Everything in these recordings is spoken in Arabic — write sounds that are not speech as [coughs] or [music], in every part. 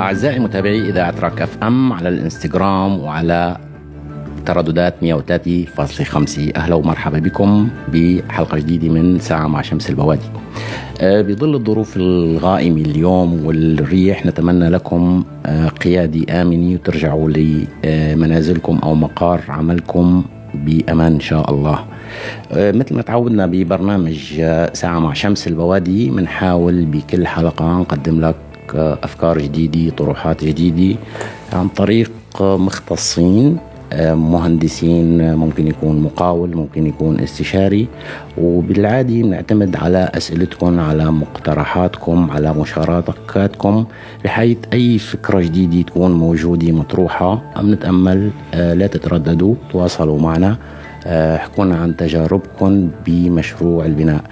أعزائي متابعي إذاعة راك اف ام على الإنستغرام وعلى ترددات 103.5 أهلا ومرحبا بكم بحلقة جديدة من ساعة مع شمس البوادي. آه، بظل الظروف الغائمة اليوم والريح نتمنى لكم آه، قيادي آمنة وترجعوا لمنازلكم أو مقار عملكم بأمان إن شاء الله. آه، مثل ما تعودنا ببرنامج ساعة مع شمس البوادي بنحاول بكل حلقة نقدم لك أفكار جديدة طروحات جديدة عن طريق مختصين مهندسين ممكن يكون مقاول ممكن يكون استشاري. وبالعادي بنعتمد على أسئلتكم على مقترحاتكم على مشاركاتكم بحيث أي فكرة جديدة تكون موجودة مطروحة بنتأمل لا تترددوا تواصلوا معنا. احكونا عن تجاربكم بمشروع البناء.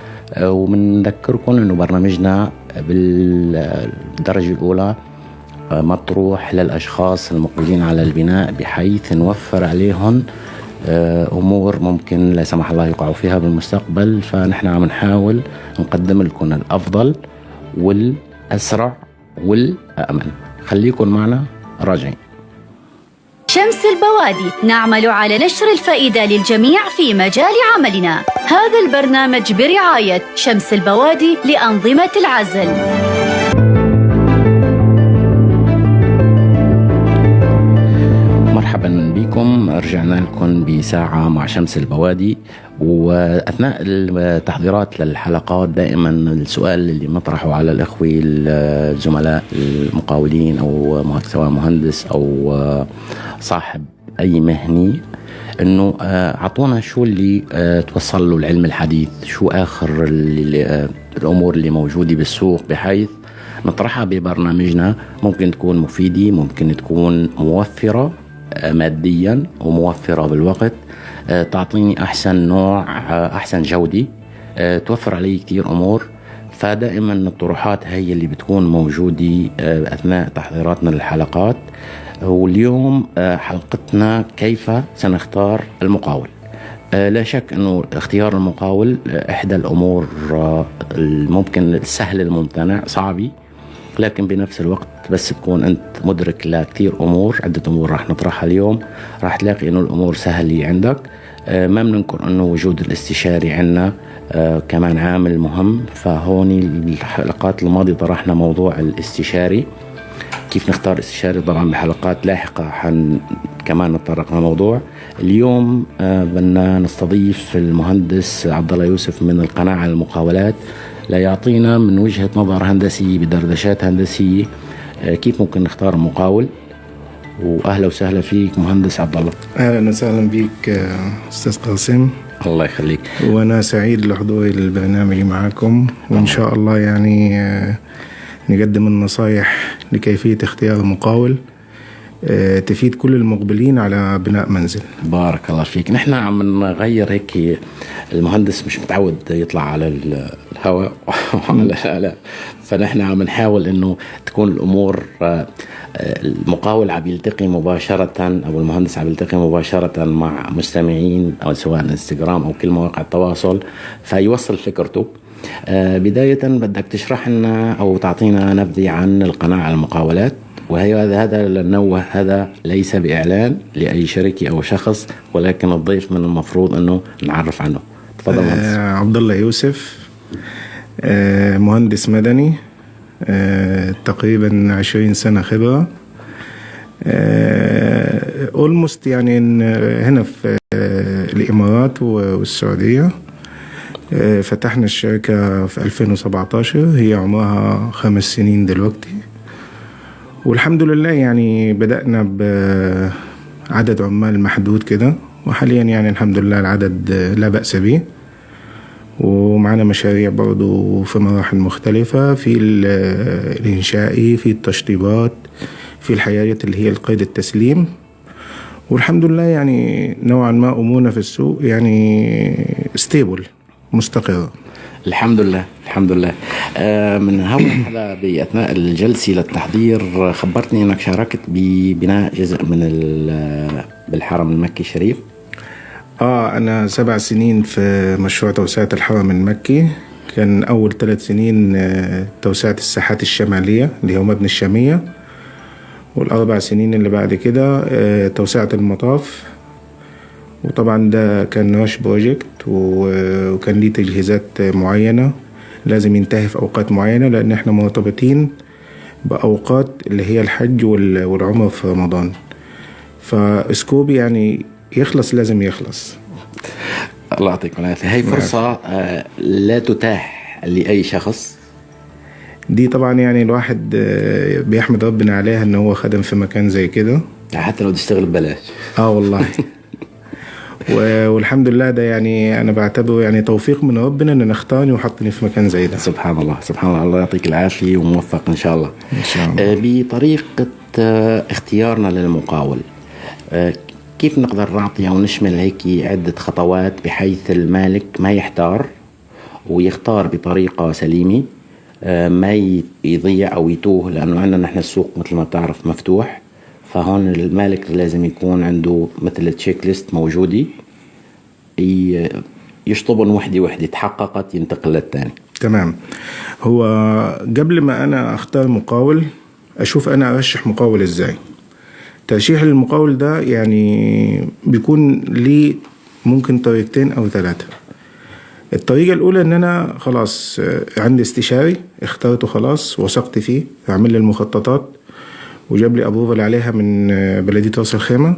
وبنذكركم إنه برنامجنا بالدرجة الأولى مطروح للأشخاص المقبلين على البناء بحيث نوفر عليهم أمور ممكن لا سمح الله يقعوا فيها بالمستقبل. فنحن عم نحاول نقدم لكم الأفضل والأسرع والامن خليكم معنا راجعين. شمس البوادي نعمل على نشر الفائدة للجميع في مجال عملنا. هذا البرنامج برعاية شمس البوادي لأنظمة العزل. بكم رجعنا لكم بساعة مع شمس البوادي. وأثناء التحضيرات للحلقات دائما السؤال اللي نطرحه على الإخوة الزملاء المقاولين أو سواء مهندس أو صاحب أي مهني إنه أعطونا شو اللي توصل له العلم الحديث شو آخر اللي الأمور اللي موجودة بالسوق بحيث نطرحها ببرنامجنا. ممكن تكون مفيدة ممكن تكون موفرة. ماديا وموفرة بالوقت. تعطيني أحسن نوع أحسن جودة. توفر علي كثير أمور. فدائما الطروحات هي اللي بتكون موجودة أثناء تحضيراتنا للحلقات. واليوم حلقتنا كيف سنختار المقاول. لا شك إنه اختيار المقاول إحدى الأمور الممكن السهل الممتنع صعبة. لكن بنفس الوقت بس تكون أنت مدرك لكثير أمور عدة أمور راح نطرحها اليوم. راح تلاقي إنه الأمور سهلة عندك. ما بننكر إنه وجود الاستشاري عندنا كمان عامل مهم. فهون الحلقات الماضية طرحنا موضوع الاستشاري. كيف نختار استشاري؟ طبعا بحلقات لاحقة حن كمان نتطرق للموضوع اليوم بدنا نستضيف المهندس عبد الله يوسف من القناعة المقاولات ليعطينا من وجهة نظر هندسيه بدردشات هندسيه كيف ممكن نختار مقاول؟ وأهلا وسهلا فيك مهندس عبد الله أهلا وسهلا بك أستاذ قاسم. الله يخليك. وأنا سعيد لحضوري البرنامج معكم وإن شاء الله يعني نقدم النصائح لكيفية اختيار مقاول تفيد كل المقبلين على بناء منزل. بارك الله فيك. نحن عم نغير هيك المهندس مش متعود يطلع على الهواء [laughs] وعلى الآلاء فنحن عم نحاول إنه تكون الأمور المقاول عم يلتقي مباشرة أو المهندس عم يلتقي مباشرة مع مستمعين أو سواء إنستغرام أو كل مواقع التواصل فيوصل فكرته. بداية بدك تشرح لنا أو تعطينا نبذة عن القناعة المقاولات. وهي هذا لنوه هذا ليس بإعلان لأي شركة أو شخص ولكن الضيف من المفروض أنه نعرف عنه. تفضل آه عبد الله يوسف آه مهندس مدني آه تقريبا عشرين سنة خبرة. اولموست يعني هنا في الإمارات والسعودية. فتحنا الشركة في 2017 هي عمرها خمس سنين دلوقتي. والحمد لله يعني بدأنا بعدد عمال محدود كده وحاليا يعني الحمد لله العدد لا بأس به. ومعنا مشاريع برضو في مراحل مختلفة في الإنشائي في التشطيبات في الحياة اللي هي القيد التسليم. والحمد لله يعني نوعا ما أمورنا في السوق يعني ستيبل مستقرة. الحمد لله الحمد لله. آه من هون هذا بأثناء الجلسة للتحضير خبرتني أنك شاركت ببناء جزء من بالحرم المكي الشريف آه أنا سبع سنين في مشروع توسعة الحرم المكي. كان أول ثلاث سنين توسعة الساحات الشمالية اللي هو مبنى الشامية. والأربع سنين اللي بعد كده آه، توسعة المطاف. وطبعا ده كان رش بروجكت وكان ليه تجهيزات معينة. لازم ينتهي في أوقات معينة لأن إحنا مرتبطين بأوقات اللي هي الحج وال- والعمرة في رمضان. فسكوب يعني يخلص لازم يخلص. الله يعطيك العافية. هي فرصة آه، لا تتاح لأي شخص. دي طبعا يعني الواحد آه، بيحمد ربنا عليها إن هو خدم في مكان زي كده. حتى لو تشتغل ببلاش. آه والله. [laughs] والحمد لله ده يعني أنا بعتبره يعني توفيق من ربنا إن أختارني وحطني في مكان زي ده. سبحان الله. سبحان الله. الله يعطيك العافية وموفق إن شاء الله. إن شاء الله. آه، بطريقة آه، اختيارنا للمقاول. آه، كيف نقدر نعطي أو نشمل هيك عدة خطوات بحيث المالك ما يحتار ويختار بطريقة سليمة ما يضيع أو يتوه؟ لأنه عندنا نحن السوق مثل ما بتعرف مفتوح. فهون المالك لازم يكون عنده مثل تشيك ليست موجودة. ي- يشطبن وحدة وحدة تحققت ينتقل للثاني تمام. هو قبل ما أنا أختار مقاول أشوف أنا أرشح مقاول إزاي. ترشيح المقاول ده يعني بيكون ليه ممكن طريقتين أو ثلاثة. الطريقة الأولى إن أنا خلاص عندي استشاري اخترته خلاص وثقت فيه عامل لي المخططات. وجاب لي approval عليها من آه، بلدية راس الخيمة.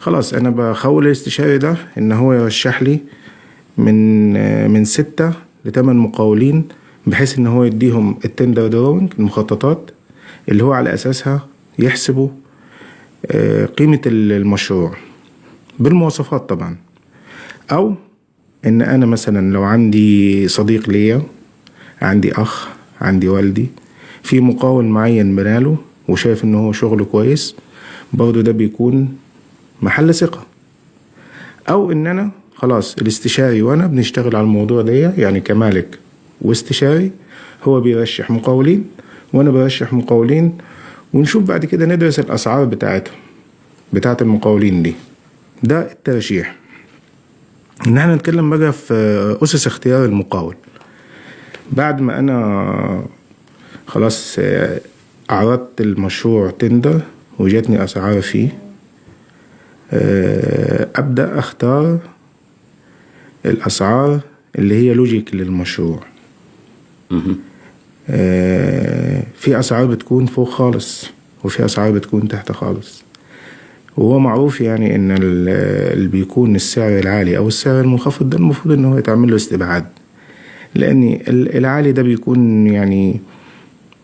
خلاص أنا بخول الاستشاري ده إن هو يرشح لي من آه، من ستة لثمان مقاولين بحيث إن هو يديهم ال tender drawing المخططات اللي هو على أساسها يحسبوا آه، قيمة المشروع. بالمواصفات طبعا. أو إن أنا مثلا لو عندي صديق ليا عندي أخ عندي والدي في مقاول معين بناله وشايف إن هو شغله كويس برضه ده بيكون محل ثقة. أو إن أنا خلاص الاستشاري وأنا بنشتغل على الموضوع ده يعني كمالك واستشاري هو بيرشح مقاولين وأنا برشح مقاولين ونشوف بعد كده ندرس الأسعار بتاعتهم بتاعت المقاولين دي. ده الترشيح. إن إحنا نتكلم بقى في أسس اختيار المقاول. بعد ما أنا خلاص عرضت المشروع تندر وجاتني أسعار فيه. آه، أبدأ أختار الأسعار اللي هي لوجيك للمشروع. آه، في أسعار بتكون فوق خالص وفي أسعار بتكون تحت خالص. وهو معروف يعني إن ال- اللي بيكون السعر العالي أو السعر المنخفض ده المفروض إن هو يتعمل له استبعاد. لأن ال- العالي ده بيكون يعني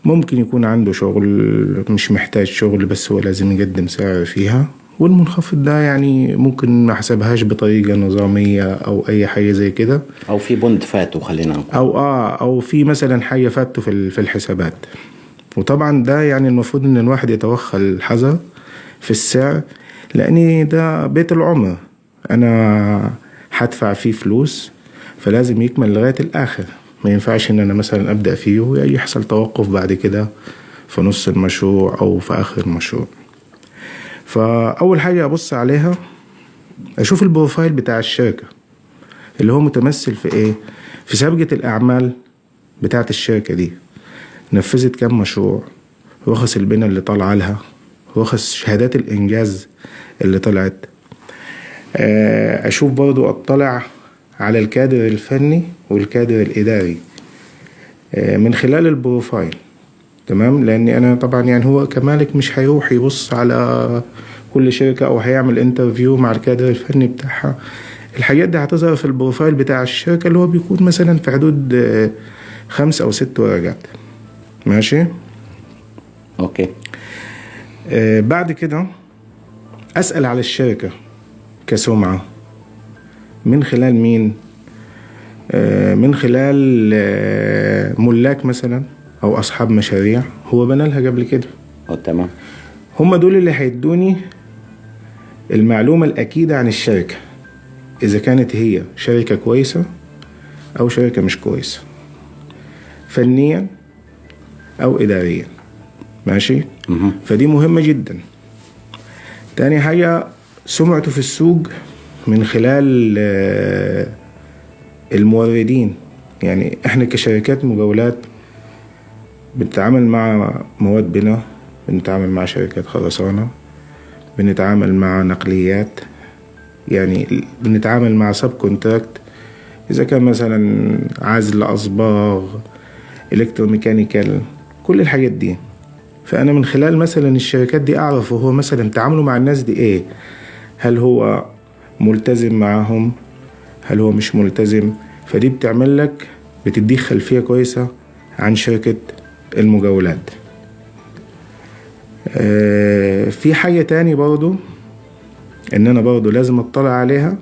ممكن يكون عنده شغل مش محتاج شغل بس هو لازم يقدم سعر فيها. والمنخفض ده يعني ممكن ما حسبهاش بطريقة نظامية أو أي حاجة زي كده. أو في بند فاتوا خلينا نقول. أو آه أو في مثلا حاجة فاتته في في الحسابات. وطبعا ده يعني المفروض إن الواحد يتوخى الحذر في السعر لأن ده بيت العمر. أنا هدفع فيه فلوس فلازم يكمل لغاية الآخر. ما ينفعش إن أنا مثلا أبدأ فيه ويحصل توقف بعد كده في نص المشروع أو في آخر المشروع. فأول حاجة أبص عليها أشوف البروفايل بتاع الشركة اللي هو متمثل في إيه؟ في سابقة الأعمال بتاعة الشركة دي. نفذت كام مشروع رخص البناء اللي طالعة لها رخص شهادات الإنجاز اللي طلعت. آه، أشوف برضو أطلع على الكادر الفني والكادر الإداري. آه، من خلال ال profile. تمام؟ لأن أنا طبعا يعني هو كمالك مش هيروح يبص على كل شركة أو هيعمل interview مع الكادر الفني بتاعها. الحاجات دي هتظهر في ال profile بتاع الشركة اللي هو بيكون مثلا في حدود آه، خمس أو ست ورقات. ماشي؟ okay. آه، بعد كده أسأل على الشركة كسمعة. من خلال مين؟ آه، من خلال آه، ملاك مثلا أو أصحاب مشاريع. هو بنى لها قبل كده. أو تمام. هم دول اللي هيدوني المعلومة الأكيدة عن الشركة إذا كانت هي شركة كويسة أو شركة مش كويسة فنيا أو إداريا. ماشي؟ مهم. فدي مهمة جدا. تاني حاجة سمعته في السوق من خلال آه، الموردين. يعني إحنا كشركات مجاولات بنتعامل مع مواد بناء بنتعامل مع شركات خرسانة بنتعامل مع نقليات يعني بنتعامل مع subcontract. إذا كان مثلا عزل أصباغ electromechanical كل الحاجات دي. فأنا من خلال مثلا الشركات دي أعرف هو مثلا تعامله مع الناس دي إيه؟ هل هو ملتزم معاهم. هل هو مش ملتزم؟ فدي بتعمل لك بتديك خلفية كويسة عن شركة المجاولات. آه، في حاجة تاني برضو إن أنا برضو لازم أطلع عليها.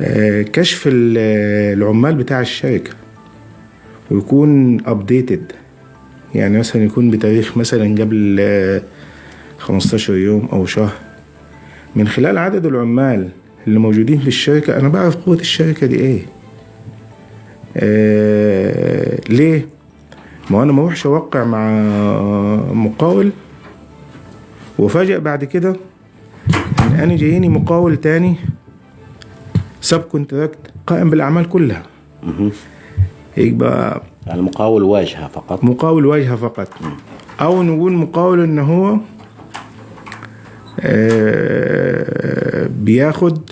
آه، كشف ال- العمال بتاع الشركة ويكون ابديتد يعني مثلا يكون بتاريخ مثلا قبل آه، 15 يوم أو شهر. من خلال عدد العمال اللي موجودين في الشركة أنا بعرف قوة الشركة دي إيه؟ آه ليه؟ ما أنا ما أروحش أوقع مع مقاول وفاجئ بعد كده إن أنا جايني مقاول تاني سب كونتراكت قائم بالأعمال كلها. يبقى المقاول واجهة فقط. مقاول واجهة فقط. أو نقول مقاول إن هو بياخد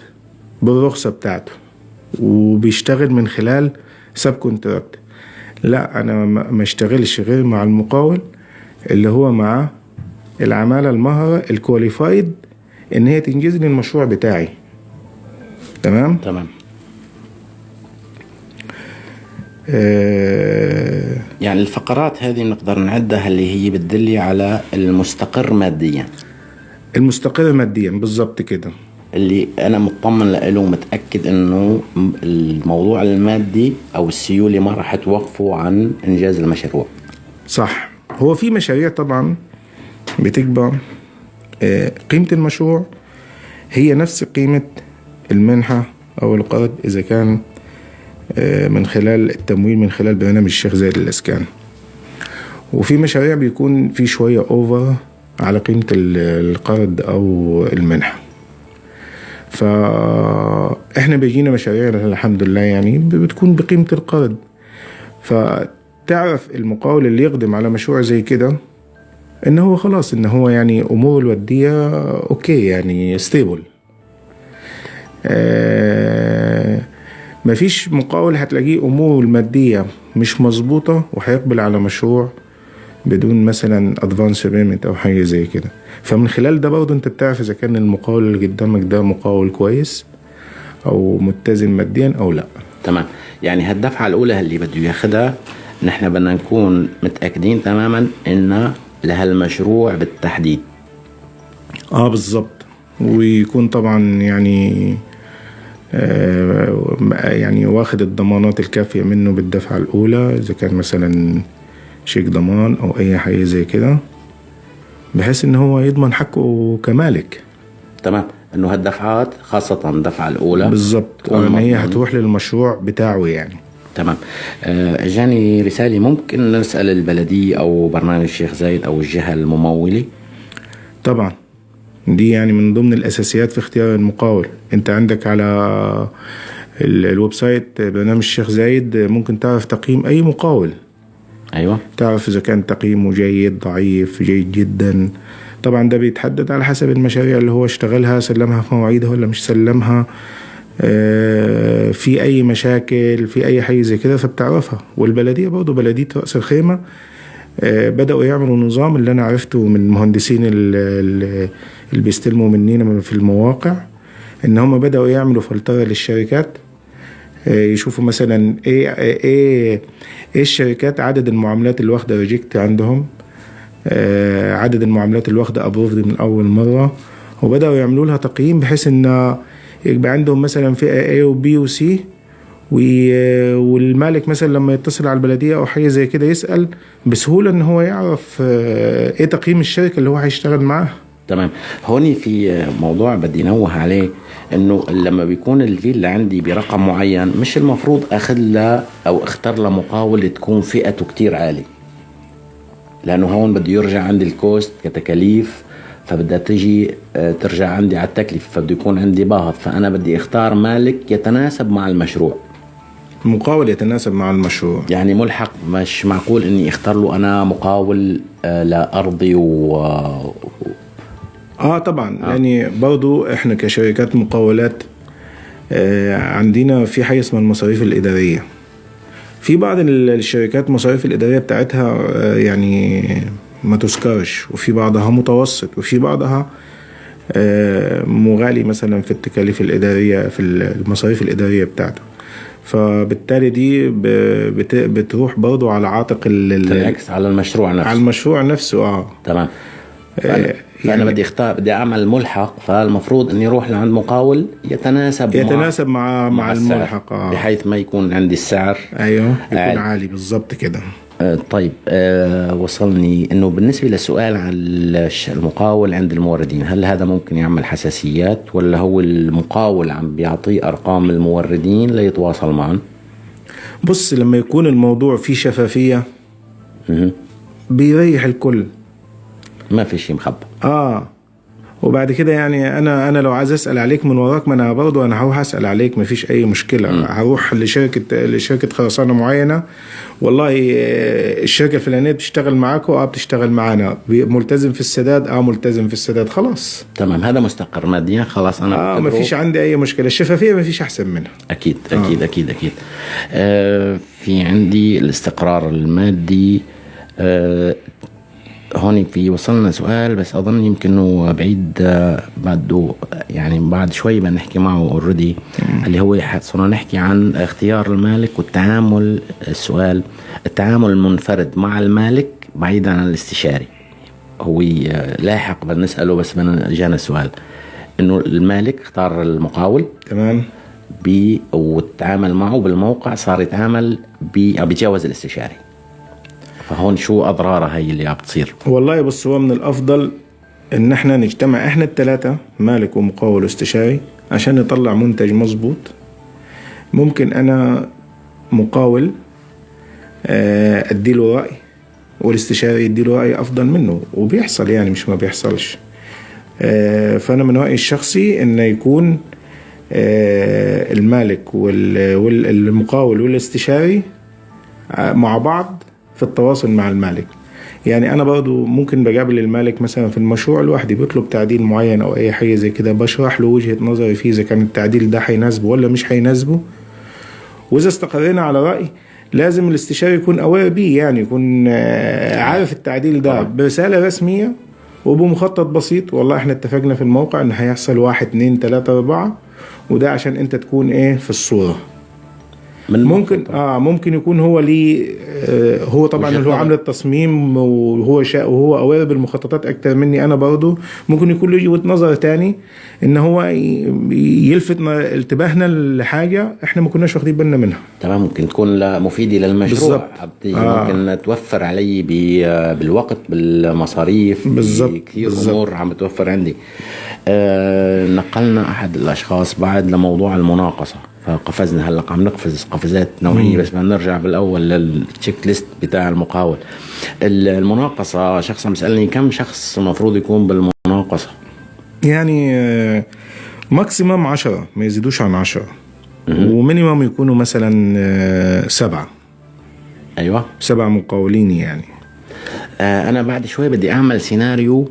بالرخصة بتاعته وبيشتغل من خلال subcontract لا أنا ما اشتغلش غير مع المقاول اللي هو مع العمالة المهرة ال qualified إن هي تنجز لي المشروع بتاعي. تمام؟ تمام. آه يعني الفقرات هذه نقدر نعدها اللي هي بتدل إنه مستقر ماديا. المستقر ماديا بالظبط كده. اللي أنا مطمن له ومتأكد إنه الموضوع المادي أو السيولة ما راح توقفه عن إنجاز المشروع. صح. هو في مشاريع طبعا بتكبر. آه، قيمة المشروع هي نفس قيمة المنحة أو القرض إذا كان آه، من خلال التمويل من خلال برنامج الشيخ زايد للإسكان وفي مشاريع بيكون في شوية over على قيمة ال- القرض أو المنحة فإحنا بيجينا مشاريع الحمد لله يعني بتكون بقيمة القرض. فتعرف المقاول اللي يقدم على مشروع زي كده إن هو خلاص إن هو يعني اموره الماديه okay يعني stable آه مفيش مقاول هتلاقيه اموره الماديه مش مظبوطة وهيقبل على مشروع بدون مثلا advance payment أو حاجة زي كده. فمن خلال ده برضه أنت بتعرف إذا كان المقاول اللي قدامك ده مقاول كويس أو متزن ماديا أو لأ. تمام. يعني هالدفعة الأولى اللي بده ياخذها نحن بدنا نكون متأكدين تماما إن لهالمشروع بالتحديد. آه بالظبط ويكون طبعا يعني آه يعني واخد الضمانات الكافية منه بالدفعة الأولى. إذا كان مثلا شيك ضمان أو أي حاجة زي كده بحيث إن هو يضمن حقه كمالك. تمام. إنه هالدفعات خاصة الدفعة الأولى. بالظبط وإن هي. هتروح للمشروع بتاعه يعني. تمام. آه، أجاني رسالة ممكن نسأل البلديه أو برنامج الشيخ زايد أو الجهة الممولة؟ طبعا. دي يعني من ضمن الأساسيات في اختيار المقاول. أنت عندك على ال- ال website برنامج الشيخ زايد ممكن تعرف تقييم أي مقاول. أيوه. تعرف إذا كان تقييمه جيد ضعيف جيد جدا. طبعا ده بيتحدد على حسب المشاريع اللي هو اشتغلها سلمها في مواعيدها ولا مش سلمها. آه، في أي مشاكل في أي حاجة زي كده فبتعرفها. والبلدية برضه بلدية رأس الخيمة آه، بدأوا يعملوا نظام اللي أنا عرفته من المهندسين ال- ال- اللي بيستلموا مننا في المواقع إن هم بدأوا يعملوا فلترة للشركات. يشوفوا مثلا إيه إيه إيه الشركات عدد المعاملات اللي واخدة reject عندهم آه، عدد المعاملات اللي واخدة approved من أول مرة وبدأوا يعملوا لها تقييم بحيث إن يبقى عندهم مثلا فئة A و B و C والمالك مثلا لما يتصل على البلدية أو حاجة زي كده يسأل بسهولة إن هو يعرف آه، إيه تقييم الشركة اللي هو هيشتغل معاها. تمام. هوني في موضوع بدي انوه عليه. إنه لما بيكون الفيلا عندي برقم معين مش المفروض أخذ لها أو أختار لها مقاول تكون فئته كتير عالي لأنه هون بده يرجع عندي الكوست كتكاليف فبدها تجي آه، ترجع عندي على التكلفة فبده يكون عندي باهظ. فأنا بدي أختار مالك يتناسب مع المشروع. مقاول يتناسب مع المشروع. يعني ملحق مش معقول إني أختار له أنا مقاول آه، لأرضي و آه طبعا. آه. يعني برضو إحنا كشركات مقاولات آه عندنا في حاجة اسمها المصاريف الإدارية. في بعض ال- الشركات المصاريف الإدارية بتاعتها آه يعني ما تذكرش وفي بعضها متوسط وفي بعضها آه مغالي مثلا في التكاليف الإدارية في المصاريف الإدارية بتاعته. فبالتالي دي بتروح برضو على عاتق ال- تنعكس على المشروع نفسه. على المشروع نفسه آه. تمام. آه، فأنا يعني- بدي اختار بدي أعمل ملحق فالمفروض إني أروح لعند مقاول يتناسب يتناسب مع مع السعر، الملحق آه بحيث ما يكون عندي السعر أيوه يكون عالي. عالي بالظبط كده آه، طيب آه، وصلني إنه بالنسبة للسؤال عن المقاول عند الموردين هل هذا ممكن يعمل حساسيات ولا هو المقاول عم بيعطيه أرقام الموردين ليتواصل معهم بص لما يكون الموضوع فيه شفافية مهم. بيريح الكل ما في شيء مخبى آه. وبعد كده يعني أنا أنا لو عايز أسأل عليك من وراك ما أنا برضه أنا هروح أسأل عليك ما فيش أي مشكلة. هروح لشركة لشركة خرسانة معينة. والله آه، الشركة الفلانية بتشتغل معاكم آه بتشتغل معانا. ملتزم في السداد؟ آه ملتزم في السداد. خلاص. تمام. هذا مستقر. ماديا خلاص أنا آه ما فيش عندي أي مشكلة. الشفافية ما فيش أحسن منها. أكيد أكيد أكيد أكيد. آه في عندي الاستقرار المادي. آه هون في وصلنا سؤال بس أظن يمكن إنه بعيد آه، بعده يعني بعد شوي بدنا نحكي معه اوريدي اللي هو صرنا نحكي عن اختيار المالك والتعامل السؤال التعامل المنفرد مع المالك بعيدا عن الاستشاري. هو آه، لاحق بدنا نساله بس بدنا جانا السؤال. إنه المالك اختار المقاول. تمام. ب وتعامل معه بالموقع صار يتعامل بيتجاوز الاستشاري. فهون شو اضرارها هي اللي عم بتصير؟ والله بص هو من الأفضل إن إحنا نجتمع إحنا الثلاثه مالك ومقاول واستشاري عشان نطلع منتج مظبوط. ممكن أنا مقاول آه، اديله رأي والاستشاري يديله رأي أفضل منه وبيحصل يعني مش ما بيحصلش. آه، فأنا من رأيي الشخصي إنه يكون آه، المالك وال- والمقاول والاستشاري مع بعض في التواصل مع المالك. يعني أنا برضو ممكن بقابل المالك مثلا في المشروع لوحدي بيطلب تعديل معين أو أي حاجة زي كده بشرح له وجهة نظري فيه إذا كان التعديل ده هيناسبه ولا مش هيناسبه. وإذا استقرينا على رأي لازم الاستشاري يكون اوير بيه يعني يكون آه، عارف التعديل ده برسالة رسمية وبمخطط بسيط. والله إحنا اتفقنا في الموقع إن هيحصل واحد اتنين تلاتة أربعة وده عشان أنت تكون إيه في الصورة. من ممكن آه ممكن يكون هو ليه آه هو طبعا اللي هو. عامل التصميم وهو شاء وهو اوير بالمخططات أكتر مني أنا برضه ممكن يكون له وجهة نظر تاني إن هو يلفت انتباهنا لحاجة إحنا ما كناش واخدين بالنا منها تمام ممكن تكون مفيده للمشروع بالضبط. عبدي آه. ممكن توفر علي بالوقت بالمصاريف بالضبط. كثير. أمور عم بتوفر عندي آه نقلنا أحد الأشخاص بعد لموضوع المناقصة فقفزنا. هلا عم نقفز قفزات نوعية بس بدنا نرجع بالأول للتشيك ليست بتاع المقاول. ال- المناقصة شخص عم يسألني كم شخص المفروض يكون بالمناقصة؟ يعني آه maximum عشرة ما يزيدوش عن عشرة. و minimum يكونوا مثلا آه سبعة. أيوه. سبع مقاولين يعني. آه أنا بعد شوي بدي أعمل سيناريو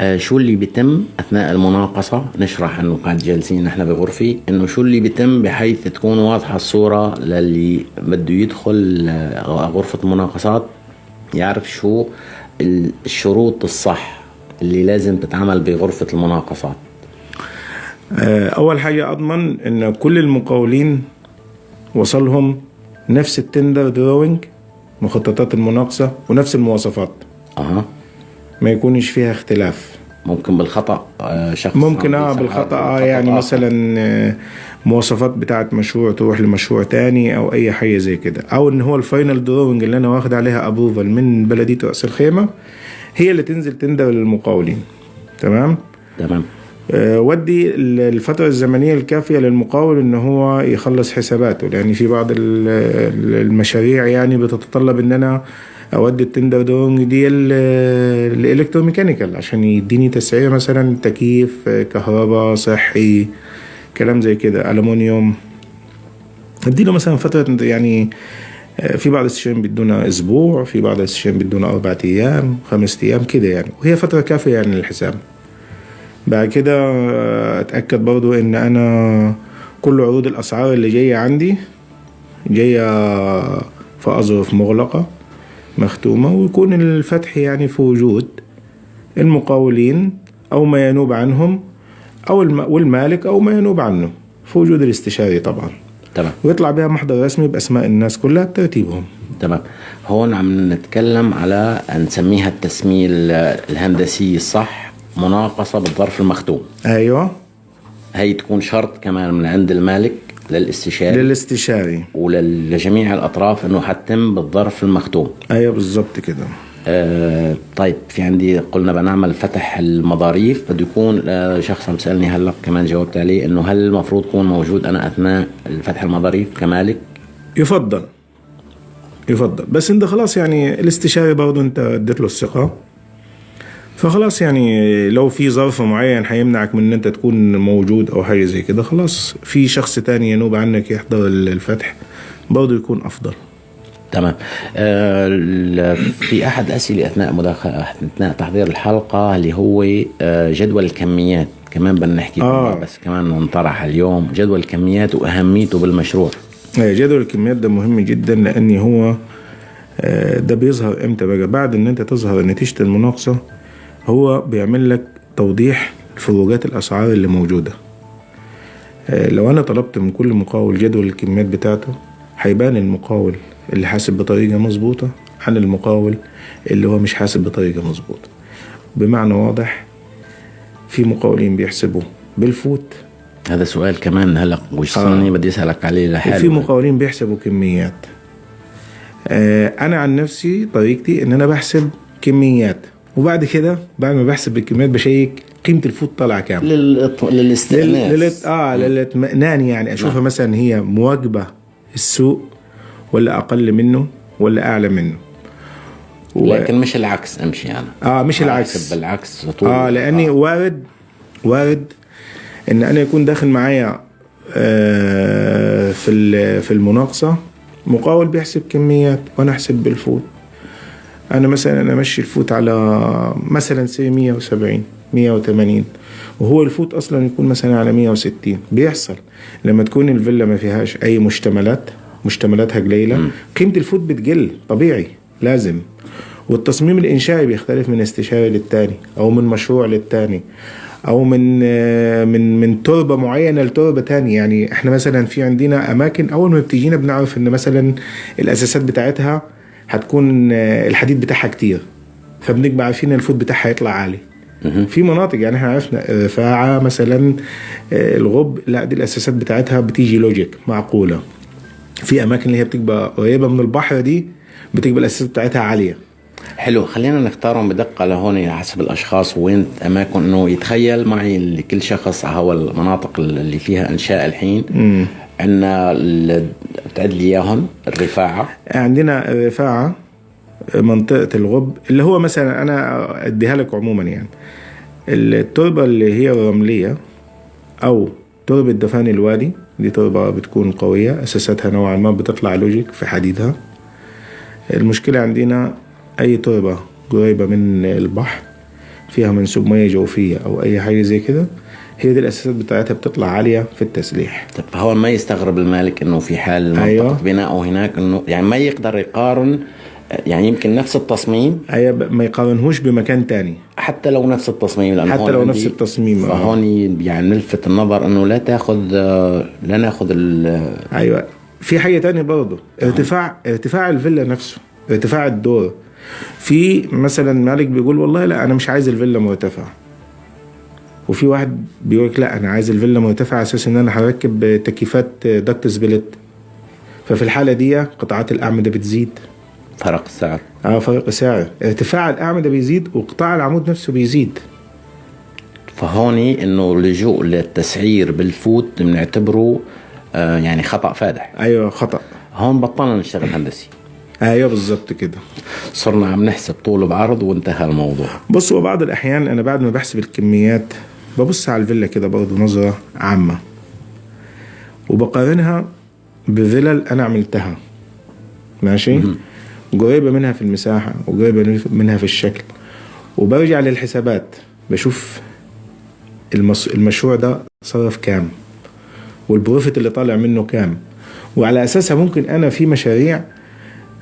آه شو اللي بيتم أثناء المناقصة؟ نشرح إنه قاعد جالسين نحن بغرفه إنه شو اللي بيتم بحيث تكون واضحة الصورة للي بده يدخل آه غرفة المناقصات يعرف شو ال- الشروط الصح اللي لازم تتعمل بغرفة المناقصات. آه، أول حاجة أضمن إن كل المقاولين وصلهم نفس ال tender drawing مخططات المناقصة ونفس المواصفات. أها. ما يكونش فيها اختلاف. ممكن بالخطأ آه شخص ممكن آه بالخطا آه بالخطأ يعني آخر. مثلا آه، مواصفات بتاعه مشروع تروح لمشروع تاني أو أي حاجة زي كده. أو إن هو ال final drawing اللي أنا واخد عليها approval من بلدية رأس الخيمة هي اللي تنزل tender للمقاولين. تمام؟ تمام. آه، ودي ال- الفترة الزمنية الكافية للمقاول إن هو يخلص حساباته. لأن في بعض ال- ال- المشاريع يعني بتتطلب إن أنا اودي ال tender drawing دي ال- ال electromechanical عشان يديني تسعير مثلا تكييف كهرباء صحي كلام زي كده الومنيوم أديله مثلا فترة يعني في بعض الاستشاريين بيدونا أسبوع في بعض الاستشاريين بيدونا أربع أيام خمس أيام كده يعني. وهي فترة كافية يعني للحساب. بعد كده آه، أتأكد برضو إن أنا كل عروض الأسعار اللي جاية عندي جاية في أظرف مغلقة. مختومة ويكون الفتح يعني في وجود المقاولين أو ما ينوب عنهم الم... والمالك أو ما ينوب عنه في وجود الاستشاري طبعا. تمام. ويطلع بها محضر رسمي بأسماء الناس كلها بترتيبهم تمام. هون عم نتكلم على نسميها التسمية الهندسي الصح مناقصة بالظرف المختوم. أيوه. هي تكون شرط كمان من عند المالك. للاستشاري. للاستشاري. ولجميع الأطراف أنه حتم بالظرف المختوم. أيوه بالظبط كده. آه طيب في عندي قلنا بنعمل فتح المظاريف بده يكون آه شخص عم سألني هلأ كمان جاوبت عليه إنه هل المفروض يكون موجود أنا أثناء فتح المظاريف كمالك؟ يفضل. يفضل. بس أنت خلاص يعني الاستشاري برضه أنت اديت له الثقة. فخلاص يعني لو في ظرف معين هيمنعك من إن أنت تكون موجود أو حاجة زي كده خلاص في شخص تاني ينوب عنك يحضر الفتح برضه يكون أفضل. تمام. آه في أحد أسئلة أثناء مداخله أثناء تحضير الحلقة اللي هو آه جدول الكميات. كمان بدنا نحكي آه. بس كمان انطرح اليوم. جدول الكميات وأهميته بالمشروع. آه، جدول الكميات ده مهم جدا لأن هو ده بيظهر إمتى بقى؟ بعد إن أنت تظهر نتيجة المناقصة هو بيعمل لك توضيح فروقات الأسعار اللي موجودة. آه، لو أنا طلبت من كل مقاول جدول الكميات بتاعته هيبان المقاول اللي حاسب بطريقة مظبوطة عن المقاول اللي هو مش حاسب بطريقة مظبوطة. بمعنى واضح في مقاولين بيحسبوا بالفوت. هذا سؤال كمان هلا وصلني بدي أسألك عليه وفي لحاله مقاولين بيحسبوا كميات. آه، أنا عن نفسي طريقتي إن أنا بحسب كميات. وبعد كده بعد ما بحسب الكميات بشيك قيمة الفوت طالعة كام؟ للإط- لل... للاستئناس لل... آه للإطمئنان يعني. أشوفها نعم. مثلا هي مواكبة السوق ولا أقل منه ولا أعلى منه. و... لكن مش العكس أمشي أنا. آه مش أنا العكس. بالعكس طول. آه لأني آه. وارد وارد إن أنا يكون داخل معايا آه في في المناقصة مقاول بيحسب كميات وأنا أحسب بال foot. أنا مثلا أنا امشي ال foot على مثلا say 170 180 وهو ال foot أصلا يكون مثلا على 160 بيحصل لما تكون الفيلا ما فيهاش أي مشتملات مشتملاتها قليله قيمة ال foot بتقل طبيعي لازم. والتصميم الإنشائي بيختلف من استشاري للتاني أو من مشروع للتاني أو من آه، من من تربة معينة لتربة تانية. يعني إحنا مثلا في عندنا أماكن أول ما بتجينا بنعرف إن مثلا الأساسات بتاعتها هتكون آه، الحديد بتاعها كتير فبنبقى عارفين الفوت بتاعها هيطلع عالي. في مناطق يعني إحنا عرفنا رفاعه مثلا آه، الغب لا دي الأساسات بتاعتها بتيجي لوجيك معقولة. في أماكن اللي هي بتبقى قريبة من البحر دي بتبقى الأساسات بتاعتها عالية. حلو خلينا نختارهم بدقة لهون حسب الأشخاص وين أماكن إنه يتخيل معي اللي كل شخص هو المناطق اللي فيها إنشاء الحين. عندنا بتعد لي إياهم الرفاعة. عندنا رفاعة منطقة الغب اللي هو مثلا أنا أديها لك عموما يعني. التربة اللي هي الرملية أو تربة دفان الوادي دي تربة بتكون قوية أساساتها نوعا ما بتطلع لوجيك في حديدها المشكلة عندنا أي تربة قريبة من البحر فيها منسوب مياه جوفية أو أي حاجة زي كده هي دي الأساسات بتاعتها بتطلع عالية في التسليح. طب فهو ما يستغرب المالك إنه في حال منطقة أيوة. بناءه هناك إنه يعني ما يقدر يقارن يعني يمكن نفس التصميم. ب- ما يقارنهوش بمكان تاني. حتى لو نفس التصميم لأنه حتى لو نفس التصميم، آه. فهون يعني نلفت النظر إنه لا تأخذ آه، لا نأخذ ال- أيوه. في حاجة تانية برضه ارتفاع ارتفاع الفيلا نفسه ارتفاع الدور. في مثلا مالك بيقول والله لا أنا مش عايز الفيلا مرتفعة. وفي واحد بيقول لك لا أنا عايز الفيلا مرتفعة على أساس إن أنا هركب تكييفات دكت سبليت. ففي الحالة دي قطاعات الأعمدة بتزيد. فرق السعر. آه فرق سعر. ارتفاع الأعمدة بيزيد وقطاع العمود نفسه بيزيد. فهوني إنه اللجوء للتسعير بالفوت بنعتبره آه يعني خطأ فادح. أيوه خطأ. هون بطلنا نشتغل هندسي. أيوه بالظبط كده. صرنا عم نحسب طول بعرض وانتهى الموضوع. بص هو بعض الأحيان أنا بعد ما بحسب الكميات ببص على الفيلا كده برضه نظرة عامة. وبقارنها بفلل أنا عملتها. ماشي؟ قريبة منها في المساحة وقريبة منها في الشكل. وبرجع للحسابات. بشوف المس... المشروع ده صرف كام؟ وال profit اللي طالع منه كام؟ وعلى أساسها ممكن أنا في مشاريع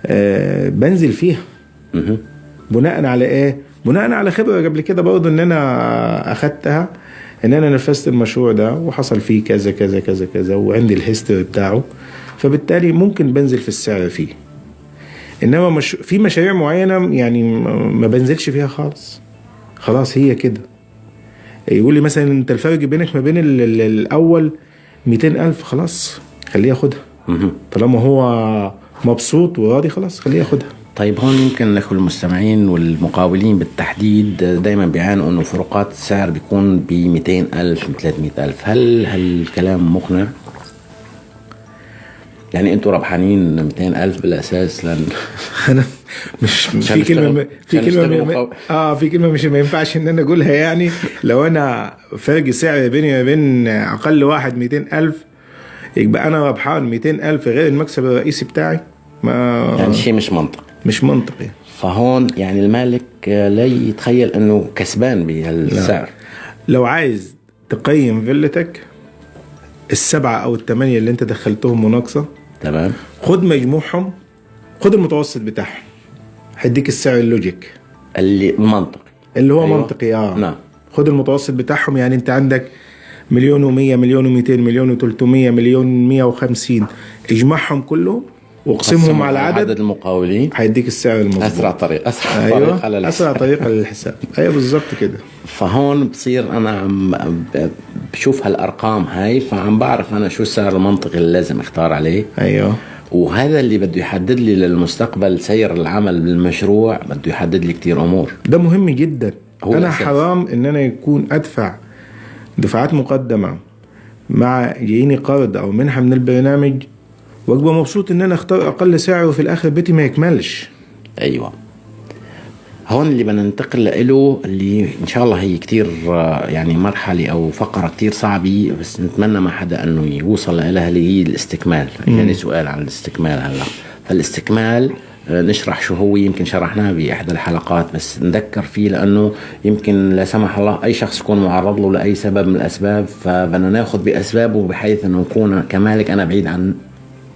آه بنزل فيها. بناء على إيه؟ بناء على خبرة قبل كده برضه إن أنا أخدتها. إن أنا نفذت المشروع ده وحصل فيه كذا كذا كذا كذا وعندي ال history بتاعه فبالتالي ممكن بنزل في السعر فيه. إنما مش في مشاريع معينة يعني ما بنزلش فيها خالص. خلاص هي كده. يقول لي مثلا أنت الفرق بينك ما بين ال- ال- الأول 200 ألف خلاص خليه ياخدها. طالما هو مبسوط وراضي خلاص خليه ياخدها. طيب هون يمكن الاخوه المستمعين والمقاولين بالتحديد دائما بيعانوا إنه فروقات السعر بيكون ب 200 ألف ب 300 ألف هل هالكلام مقنع؟ يعني أنتم ربحانين 200 ألف بالأساس لأن [laughs] أنا مش في كلمة نشتغل- في كلمة مقاول. آه في كلمة مش ما ينفعش إن أنا أقولها يعني لو أنا فرق سعر بيني وبين أقل واحد 200 ألف يبقى أنا ربحان 200 ألف غير المكسب الرئيسي بتاعي ما يعني شيء مش منطقي مش منطقي. فهون يعني المالك لا يتخيل إنه كسبان بهالسعر. لو عايز تقيم فيلتك السبعة أو الثمانيه اللي أنت دخلتهم مناقصة تمام. خد مجموعهم خد المتوسط بتاعهم. هيديك السعر ال logic. اللي منطقي. اللي هو أيوة. منطقي آه. نعم. خد المتوسط بتاعهم يعني أنت عندك مليون و100 مليون و200 مليون و300 مليون 150 اجمعهم كلهم واقسمهم على عدد عدد المقاولين. هيديك السعر المظبوط. أسرع طريق أسرع طريق أيوه على أسرع الحساب. طريقه للحساب أيوه بالظبط كده. فهون بصير أنا عم بشوف هالأرقام هاي فعم بعرف أنا شو السعر المنطقي اللي لازم أختار عليه. أيوه. وهذا اللي بده يحدد لي للمستقبل سير العمل بالمشروع بده يحدد لي كتير أمور. ده مهم جدا. هو أنا الأساس. حرام إن أنا يكون أدفع دفعات مقدمة مع جاييني قرض أو منحة من البرنامج وابقى مبسوط إن أنا أختار أقل سعر وفي الآخر بيتي ما يكملش. أيوه. هون اللي بدنا ننتقل له اللي إن شاء الله هي كتير يعني مرحلة أو فقرة كتير صعبة بس نتمنى ما حدا إنه يوصل لها اللي هي الاستكمال. يعني سؤال عن الاستكمال هلأ. فالاستكمال آه، نشرح شو هو يمكن شرحناه بإحدى الحلقات بس نذكر فيه لأنه يمكن لا سمح الله أي شخص يكون معرض له لأي سبب من الأسباب فبدنا ناخذ بأسبابه بحيث إنه نكون كمالك. أنا بعيد عن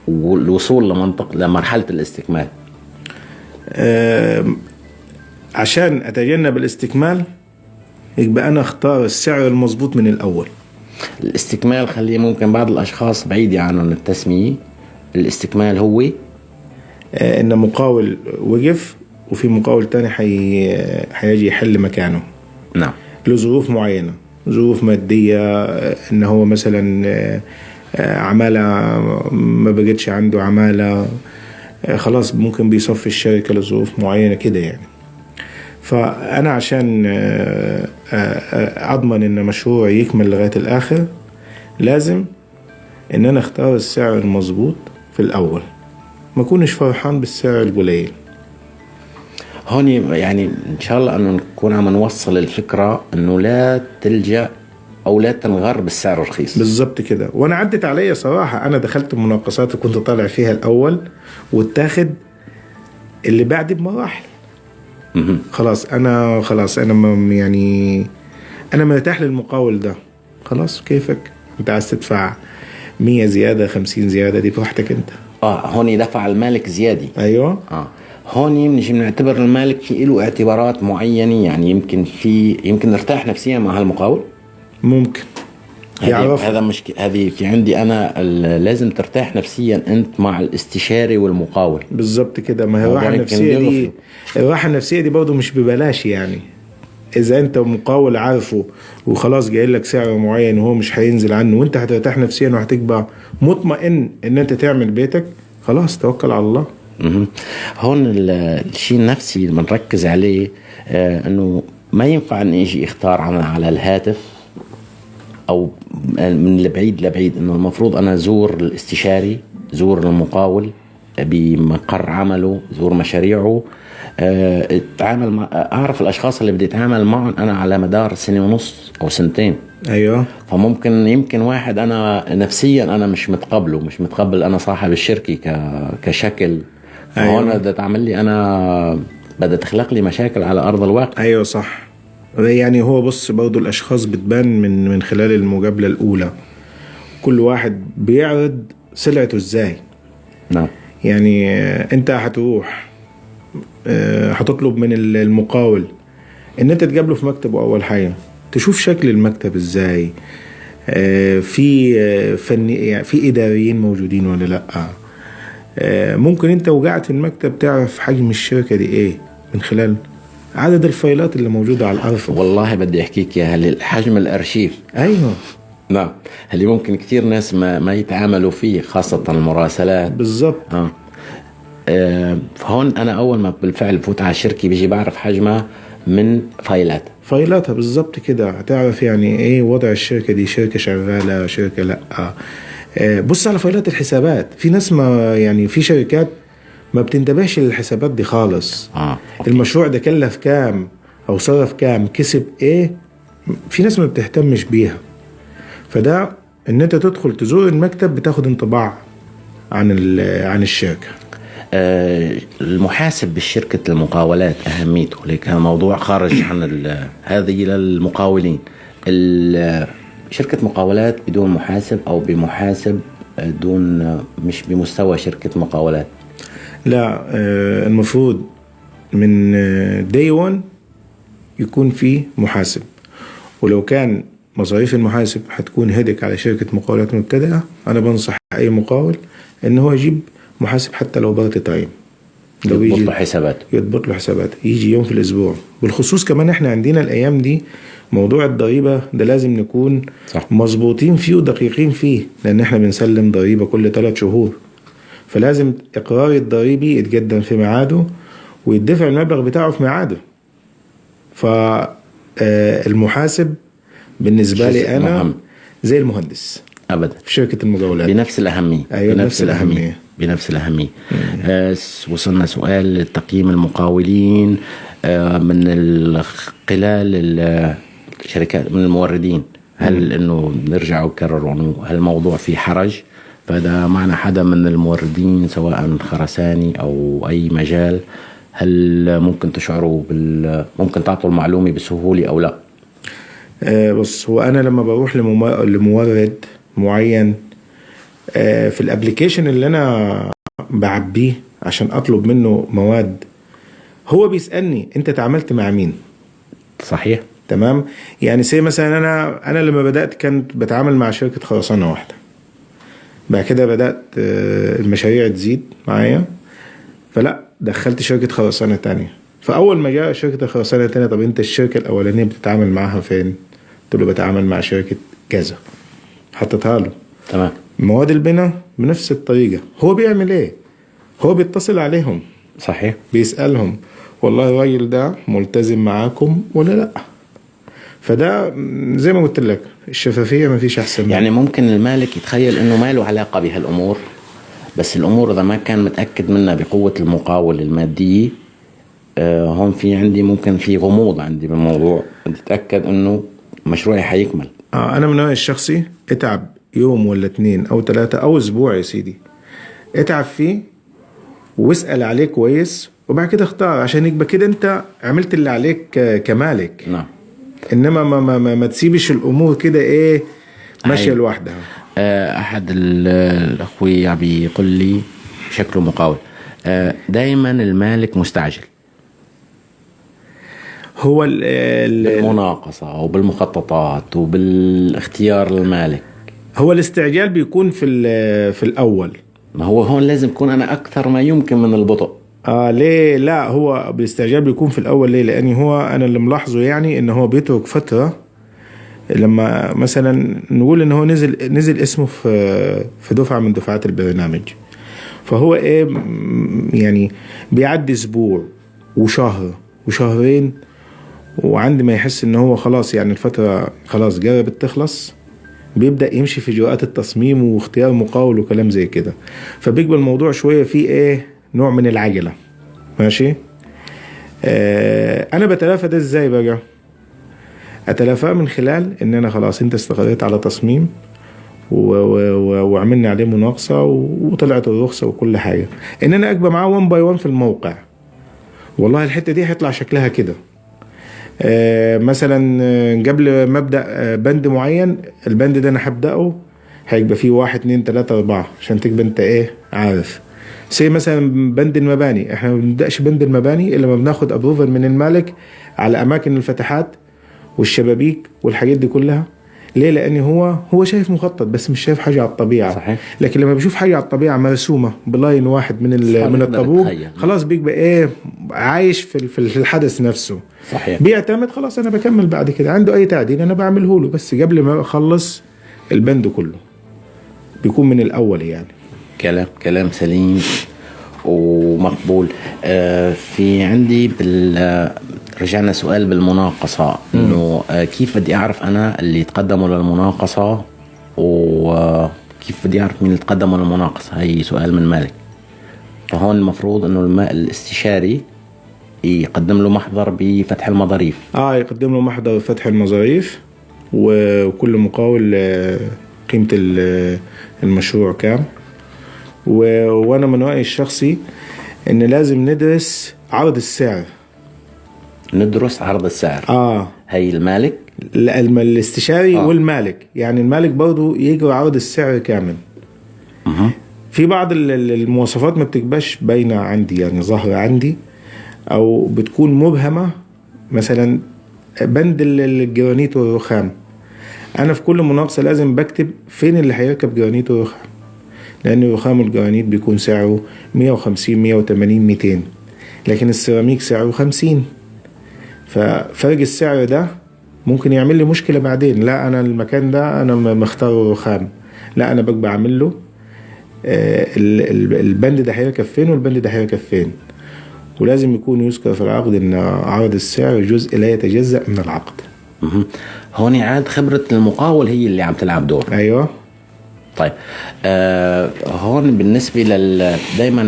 الوصول لمنطق لمرحلة الاستكمال. آم، عشان أتجنب الاستكمال يبقى أنا أختار السعر المظبوط من الأول. الاستكمال خليه ممكن بعض الأشخاص بعيدة عنهم التسمية. الاستكمال هو؟ آه، إن مقاول وقف وفي مقاول تاني حي... حيجي يحل مكانه. نعم. لظروف معينة ظروف مادية آه، إن هو مثلا آه، آه، عمالة ما بقتش عنده عمالة آه، خلاص ممكن بيصفي الشركة لظروف معينة كده يعني. فأنا عشان آه، آه، آه، أضمن إن مشروع يكمل لغاية الآخر لازم إن أنا أختار السعر المظبوط في الأول. ما أكونش فرحان بالسعر القليل. هون يعني إن شاء الله انه نكون عم نوصل الفكرة إنه لا تلجأ أو لا تنغر بالسعر الرخيص. بالظبط كده. وأنا عدت عليا صراحة أنا دخلت مناقصات وكنت طالع فيها الأول واتاخد اللي بعدي بمراحل. خلاص أنا خلاص أنا يعني أنا مرتاح للمقاول ده. خلاص كيفك؟ أنت عايز تدفع 100 زيادة 50 زيادة دي براحتك أنت. آه هون دفع المالك زيادة أيوه. آه. هون بنجي بنعتبر المالك في له اعتبارات معينة يعني يمكن في يمكن نرتاح نفسيا مع هالمقاول. ممكن. يعرف هذا مش هذه في عندي أنا ال- لازم ترتاح نفسيا أنت مع الاستشاري والمقاول. بالظبط كده. ما هي الراحة النفسية دي. الراحة النفسية دي برضه مش ببلاش يعني. إذا أنت مقاول عارفه وخلاص جاي لك سعر معين وهو مش هينزل عنه وأنت هترتاح نفسيا وهتبقى مطمئن إن أنت تعمل بيتك خلاص توكل على الله. هون ال- الشيء النفسي اللي بنركز عليه آه إنه ما ينفع إني أجي أختار على على الهاتف. أو من البعيد لبعيد إنه المفروض أنا زور الاستشاري زور المقاول بمقر عمله زور مشاريعه. آه، أتعامل مع أعرف الأشخاص اللي بدي أتعامل معهم أنا على مدار سنة ونص أو سنتين. أيوه. فممكن يمكن واحد أنا نفسيا أنا مش متقبله مش متقبل أنا صاحب الشركة ك... كشكل. فهون أيوة. بدها تعمل لي أنا بدها تخلق لي مشاكل على أرض الواقع. أيوه صح. يعني هو بص برضو الأشخاص بتبان من من خلال المقابله الأولى. كل واحد بيعرض سلعته إزاي. نعم. يعني آه، أنت هتروح آه، هتطلب من ال- المقاول إن أنت تقابله في مكتبه أول حاجة. تشوف شكل المكتب إزاي. آه، في فني يعني في إداريين موجودين ولا لأ. ممكن أنت وقعت في المكتب تعرف حجم الشركة دي إيه من خلال عدد الفايلات اللي موجودة على الأرفف. والله بدي أحكيك يا هل حجم الأرشيف. أيوه. نعم. اللي ممكن كثير ناس ما, ما يتعاملوا فيه خاصة المراسلات. بالظبط آه. آه فهون أنا أول ما بالفعل بفوت على الشركة بيجي بعرف حجمها من فايلات فايلاتها بالظبط كده. هتعرف يعني إيه وضع الشركة دي؟ شركة شغالة شركة لأ. آه، بص على فايلات الحسابات. في ناس ما يعني في شركات ما بتنتبهش للحسابات دي خالص. آه. المشروع ده كلف كام أو صرف كام كسب إيه؟ في ناس ما بتهتمش بيها. فده إن أنت تدخل تزور المكتب بتاخد انطباع عن عن الشركة. آه المحاسب بالشركة المقاولات أهميته لك موضوع خارج [coughs] عن ال- هذه للمقاولين شركة مقاولات بدون محاسب أو بمحاسب آه، دون مش بمستوى شركة مقاولات. لا آه، المفروض من day 1 يكون في محاسب. ولو كان مصاريف المحاسب هتكون هدك على شركة مقاولات مبتدئة أنا بنصح أي مقاول إن هو يجيب محاسب حتى لو part time. لو يضبط له حساباته. يضبط له حساباته. يجي يوم في الأسبوع. بالخصوص كمان إحنا عندنا الأيام دي موضوع الضريبة ده لازم نكون صح. مظبوطين فيه ودقيقين فيه لأن إحنا بنسلم ضريبة كل ثلاث شهور. فلازم إقرار الضريبي يتقدم في ميعاده ويدفع المبلغ بتاعه في ميعاده. فالمحاسب بالنسبة شيء لي أنا مهم. زي المهندس. أبدا. في شركة المقاولات بنفس الأهمية. أيوة، بنفس الأهمية. بنفس الأهمية. آه وصلنا سؤال تقييم المقاولين آه من ال- خلال ال- الشركات من الموردين. هل إنه نرجع ونكرر انه هالموضوع فيه حرج؟ فاذا معنا حدا من الموردين سواء خرساني أو أي مجال هل ممكن تشعروا بال ممكن تعطوا المعلومة بسهولة أو لا؟ آه، بص هو أنا لما بروح لمم- لمورد معين آه، في ال application اللي أنا بعبيه عشان أطلب منه مواد هو بيسألني أنت تعاملت مع مين صحيح؟ تمام يعني say مثلا أنا أنا لما بدأت كنت بتعامل مع شركة خرسانة واحدة بعد كده بدأت آه، المشاريع تزيد معايا. فلا دخلت شركة خرسانة تانية. فأول ما جاء شركة الخرسانة التانية طب أنت الشركة الأولانية بتتعامل معاها فين؟ قلت له بتعامل مع شركة كذا. حطيتها له. تمام. مواد البناء بنفس الطريقة. هو بيعمل إيه؟ هو بيتصل عليهم. صحيح. بيسألهم والله الراجل ده ملتزم معاكم ولا لأ؟ فده زي ما قلت لك الشفافية ما فيش أحسن منها. يعني ممكن المالك يتخيل إنه ما له علاقة بهالأمور بس الأمور إذا ما كان متأكد منها بقوة المقاول الماديه آه هون في عندي ممكن في غموض عندي بالموضوع. بدي اتاكد إنه مشروعي حيكمل. آه أنا من نوعي الشخصي اتعب يوم ولا اتنين أو تلاتة أو أسبوع يا سيدي. اتعب فيه واسأل عليه كويس وبعد كده اختار. عشان يبقى كده أنت عملت اللي عليك ك- كمالك. نعم. إنما ما, ما, ما, ما تسيبش الأمور كده إيه ماشية أيوة. لوحدها. آه أحد ال- الاخوي بيقول لي شكله مقاول. آه دائما المالك مستعجل. هو ال ال بالمناقصة وبالمخططات وبالاختيار المالك. هو الاستعجال بيكون في في الأول. ما هو هون لازم يكون أنا أكثر ما يمكن من البطء. آه ليه لا؟ هو بالاستعجال بيكون في الأول ليه؟ لأني هو أنا اللي ملاحظه يعني إن هو بيترك فترة لما مثلا نقول إن هو نزل نزل اسمه في في دفعة من دفعات البرنامج. فهو إيه يعني بيعدي أسبوع وشهر وشهرين وعند ما يحس إن هو خلاص يعني الفترة خلاص جربت تخلص بيبدأ يمشي في إجراءات التصميم واختيار مقاول وكلام زي كده. فبيقبل الموضوع شوية فيه إيه نوع من العجلة. ماشي؟ آه أنا بتلافى ده إزاي بقى؟ أتلافاه من خلال إن أنا خلاص أنت استقريت على تصميم وعملنا عليه مناقصة وطلعت الرخصة وكل حاجة. إن أنا أكبر معاه 1 باي 1 في الموقع. والله الحتة دي هيطلع شكلها كده. آه، مثلا آه، قبل ما أبدأ آه، بند معين البند ده أنا هبدأه هيبقى فيه واحد اتنين تلاتة أربعة عشان تبقى أنت إيه عارف. زي مثلا بند المباني. إحنا ما بنبداش بند المباني إلا ما بناخد ابروفل من المالك على أماكن الفتحات والشبابيك والحاجات دي كلها. ليه؟ لأن هو هو شايف مخطط بس مش شايف حاجة على الطبيعة. صحيح. لكن لما بيشوف حاجة على الطبيعة مرسومة بلاين واحد من من الطابور. خلاص بيبقى إيه عايش في في الحدث نفسه. صحيح. بيعتمد خلاص أنا بكمل بعد كده. عنده أي تعديل أنا بعمله له بس قبل ما أخلص البند كله. بيكون من الأول يعني. كلام كلام سليم ومقبول. آه، في عندي بال رجعنا سؤال بالمناقصة إنه آه، كيف بدي أعرف أنا اللي تقدموا للمناقصة؟ وكيف بدي أعرف مين اللي تقدموا للمناقصة؟ هي سؤال من مالك. فهون المفروض إنه الم- الاستشاري يقدم له محضر بفتح المظاريف. آه يقدم له محضر فتح المظاريف وكل مقاول آه، قيمة ال- المشروع كام. و- وأنا من رأيي الشخصي إن لازم ندرس عرض السعر. ندرس عرض السعر. آه. هي المالك؟ لا، الاستشاري آه. والمالك. يعني المالك برضو يجري عرض السعر كامل. مه. في بعض ال- ال- المواصفات ما بتبقاش باينة عندي يعني ظاهرة عندي أو بتكون مبهمة. مثلا بند ال- الجرانيت والرخام. أنا في كل مناقصة لازم بكتب فين اللي هيركب جرانيت ورخام. لأن الرخام والجرانيت بيكون سعره 150 180 200 لكن السيراميك سعره 50 ففرق السعر ده ممكن يعمل لي مشكلة بعدين. لا أنا المكان ده أنا م- مختار رخام لا أنا ببقى بعمل له آه، ال- ال- البند ده هيركب فين والبند ده هيركب فين. ولازم يكون يذكر في العقد إن عرض السعر جزء لا يتجزأ من العقد. هون عاد خبرة المقاول هي اللي عم تلعب دور. أيوه. طيب آه هون بالنسبة لل دايما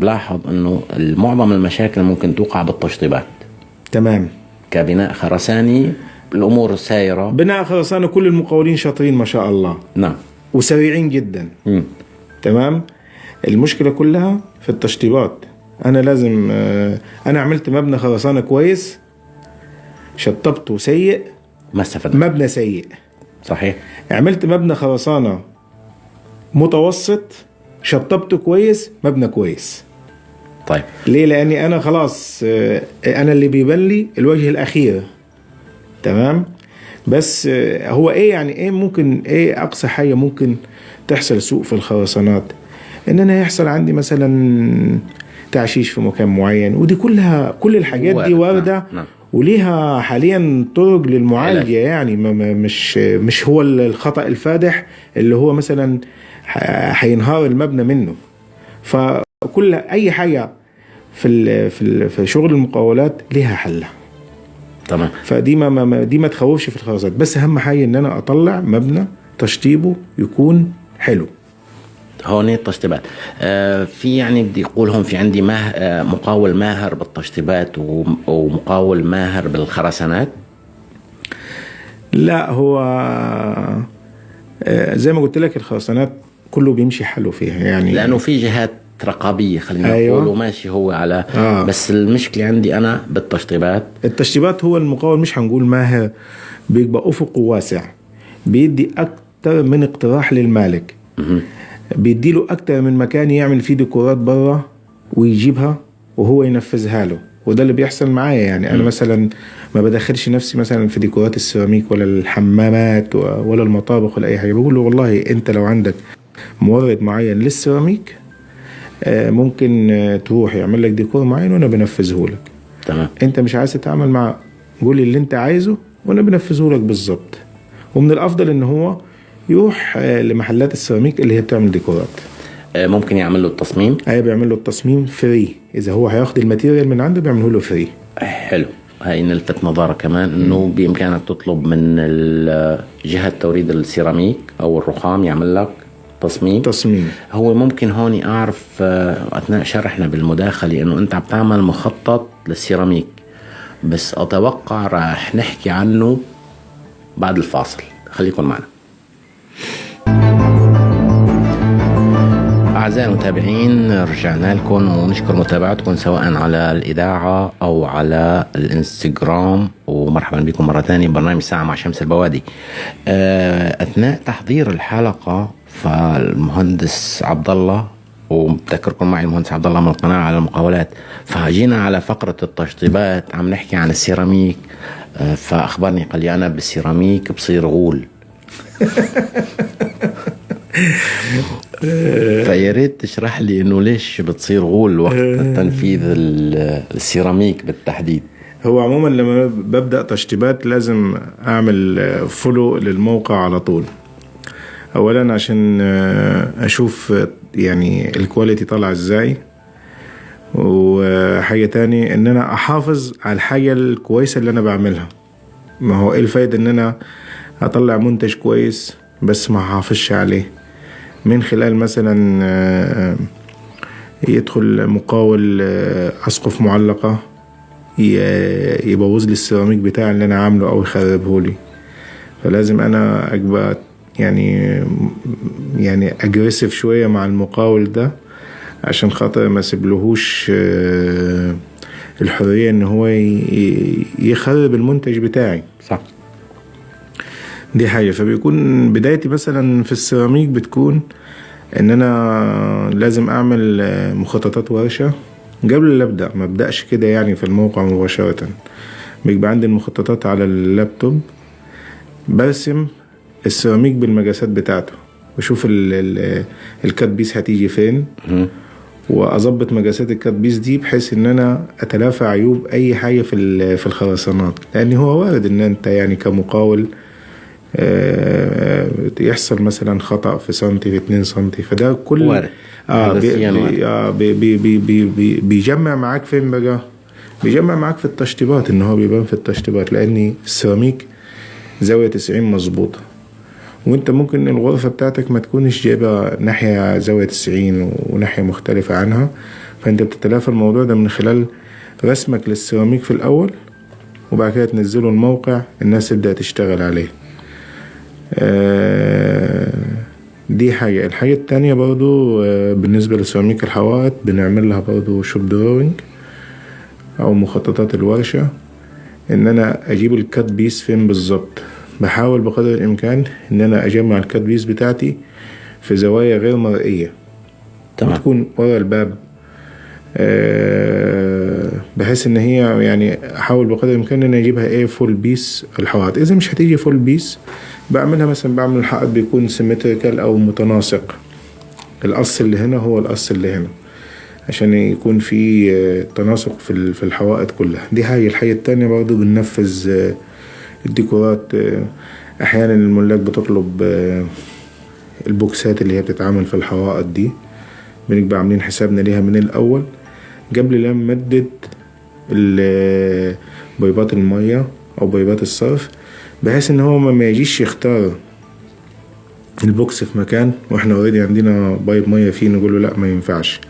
بلاحظ إنه معظم المشاكل ممكن توقع بالتشطيبات. تمام. كبناء خرساني الأمور سايرة. بناء خرسانة كل المقاولين شاطرين ما شاء الله. نعم. وسريعين جدا. مم. تمام. المشكلة كلها في التشطيبات. أنا لازم آه، أنا عملت مبنى خرسانة كويس شطبته سيء ما استفدت مبنى سيء. صحيح. عملت مبنى خرسانة متوسط شطبته كويس مبنى كويس. طيب. ليه؟ لأني أنا خلاص آه، أنا اللي بيبان لي الوجه الأخير. تمام؟ بس آه، هو إيه يعني إيه ممكن إيه أقصى حاجة ممكن تحصل سوء في الخرسانات؟ إن أنا يحصل عندي مثلا تعشيش في مكان معين ودي كلها كل الحاجات دي نعم، وارده نعم. وليها حاليا طرق للمعالجة. يعني مش مش هو الخطأ الفادح اللي هو مثلا هينهار المبنى منه. فكل أي حاجة في ال في ال في شغل المقاولات ليها حلها. تمام. فدي ما, ما- دي ما تخوفش في الخرسانات بس أهم حاجة إن أنا أطلع مبنى تشطيبه يكون حلو. هون التشطيبات. آه في يعني بدي أقول هون في عندي ماه آه مقاول ماهر بالتشطيبات وم- ومقاول ماهر بالخرسانات. لا هو آه، زي ما قلت لك الخرسانات كله بيمشي حلو فيها يعني لأنه في جهات رقابية خلينا أيوة. نقول وماشي هو على آه. بس المشكلة عندي أنا بالتشطيبات. التشطيبات هو المقاول مش هنقول ماهر بيبقى أفقه واسع بيدي أكتر من اقتراح للمالك. بيدي له أكتر من مكان يعمل فيه ديكورات بره ويجيبها وهو ينفذها له وده اللي بيحصل معايا يعني. أنا مثلا ما بدخلش نفسي مثلا في ديكورات السيراميك ولا الحمامات ولا المطابخ ولا أي حاجة بقول له والله أنت لو عندك مورد معين للسيراميك آه، ممكن آه، تروح يعمل لك ديكور معين وأنا بنفذه لك. تمام. أنت مش عايز تتعامل مع قول لي اللي أنت عايزه وأنا بنفذه لك بالظبط ومن الأفضل إن هو يروح آه، لمحلات السيراميك اللي هي بتعمل ديكورات. ممكن يعمل له التصميم؟ هي بيعمل له التصميم free إذا هو هياخد ال material من عنده بيعمله له free حلو. هاي نلفت نظرك كمان إنه بإمكانك تطلب من جهة توريد السيراميك أو الرخام يعمل لك تصميم تصميم هو ممكن هون أعرف آه، أثناء شرحنا بالمداخلة إنه أنت عم تعمل مخطط للسيراميك. بس أتوقع راح نحكي عنه بعد الفاصل. خليكم معنا. أعزائي المتابعين رجعنا لكم ونشكر متابعتكم سواء على الإذاعة أو على الإنستغرام. ومرحبا بكم مرة ثانية برنامج ساعة مع شمس البوادي. آه، أثناء تحضير الحلقة فالمهندس عبد الله وبذكركم معي المهندس عبد الله من القناة على المقاولات فجينا على فقرة التشطيبات عم نحكي عن السيراميك آه، فأخبرني قال لي أنا بالسيراميك بصير غول. [laughs] فيا ريت تشرح لي إنه ليش بتصير غول وقت [laughs] تنفيذ ال- السيراميك بالتحديد؟ هو عموما لما ببدأ تشطيبات لازم أعمل follow للموقع على طول. اولا عشان آه، أشوف آه، يعني الكواليتي طالعه إزاي. وحاجة تاني إن أنا أحافظ على الحاجة الكويسة اللي أنا بعملها. ما هو إيه الفايدة إن أنا أطلع منتج كويس بس ما أحافظش عليه؟ من خلال مثلا آه، يدخل مقاول آه، أسقف معلقة يبوظ لي السيراميك بتاعي اللي أنا عامله أو يخربه لي فلازم أنا ابقى يعني يعني اجريسيف شوية مع المقاول ده عشان خاطر ما سيبلهوش آه، الحرية إن هو يخرب المنتج بتاعي. صح. دي حاجة. فبيكون بدايتي مثلا في السيراميك بتكون إن أنا لازم أعمل آه، مخططات ورشة. قبل لا أبدأ ما أبدأش كده يعني في الموقع مباشرة. بيبقى عندي المخططات على اللابتوب. برسم السيراميك بالمقاسات بتاعته. واشوف ال- ال- ال cut piece هتيجي فين. وأظبط مقاسات ال cut piece دي بحيث إن أنا أتلافى عيوب أي حاجة في ال- في الخرسانات. لأن هو وارد إن أنت يعني كمقاول آه، يحصل مثلا خطأ في سنتي في 2 سنتي. فده كل وارد. آه بي آه بي بي بي بي بي بيجمع معاك فين بقى؟ بيجمع معاك في التشطيبات إن هو بيبان في التشطيبات. لأن السيراميك زاوية 90 مظبوطة. وانت ممكن الغرفة بتاعتك ما تكونش جايبة ناحية زاوية 90 وناحية مختلفة عنها. فانت بتتلافى الموضوع ده من خلال رسمك للسيراميك في الأول وبعد كده تنزله الموقع الناس تبدأ تشتغل عليه. آه، دي حاجة. الحاجة التانية برضو آه، بالنسبة لسيراميك الحوائط بنعمل لها برضو shop drawing أو مخططات الورشة. إن أنا أجيب ال cut piece فين بالظبط؟ بحاول بقدر الإمكان إن أنا أجمع ال cut piece بتاعتي في زوايا غير مرئية. تمام. تكون ورا الباب. آه، بحيث إن هي يعني أحاول بقدر الإمكان إن أجيبها إيه full piece الحوائط إذا مش هتيجي full piece بعملها مثلا بعمل الحائط بيكون symmetrical أو متناسق. القص اللي هنا هو القص اللي هنا عشان يكون في آه، تناسق في ال- في الحوائط كلها. دي حاجة الحاجة التانية برضو بننفذ آه، الديكورات آه، أحيانا الملاك بتطلب آه، البوكسات اللي هي بتتعمل في الحوائط دي. بنبقى عاملين حسابنا ليها من الأول. قبل لا نمدد بيبات المية أو بيبات الصرف بحيث إن هو ما يجيش يختار ال box في مكان وإحنا already عندنا pipe مية فيه نقول له لا ما ينفعش.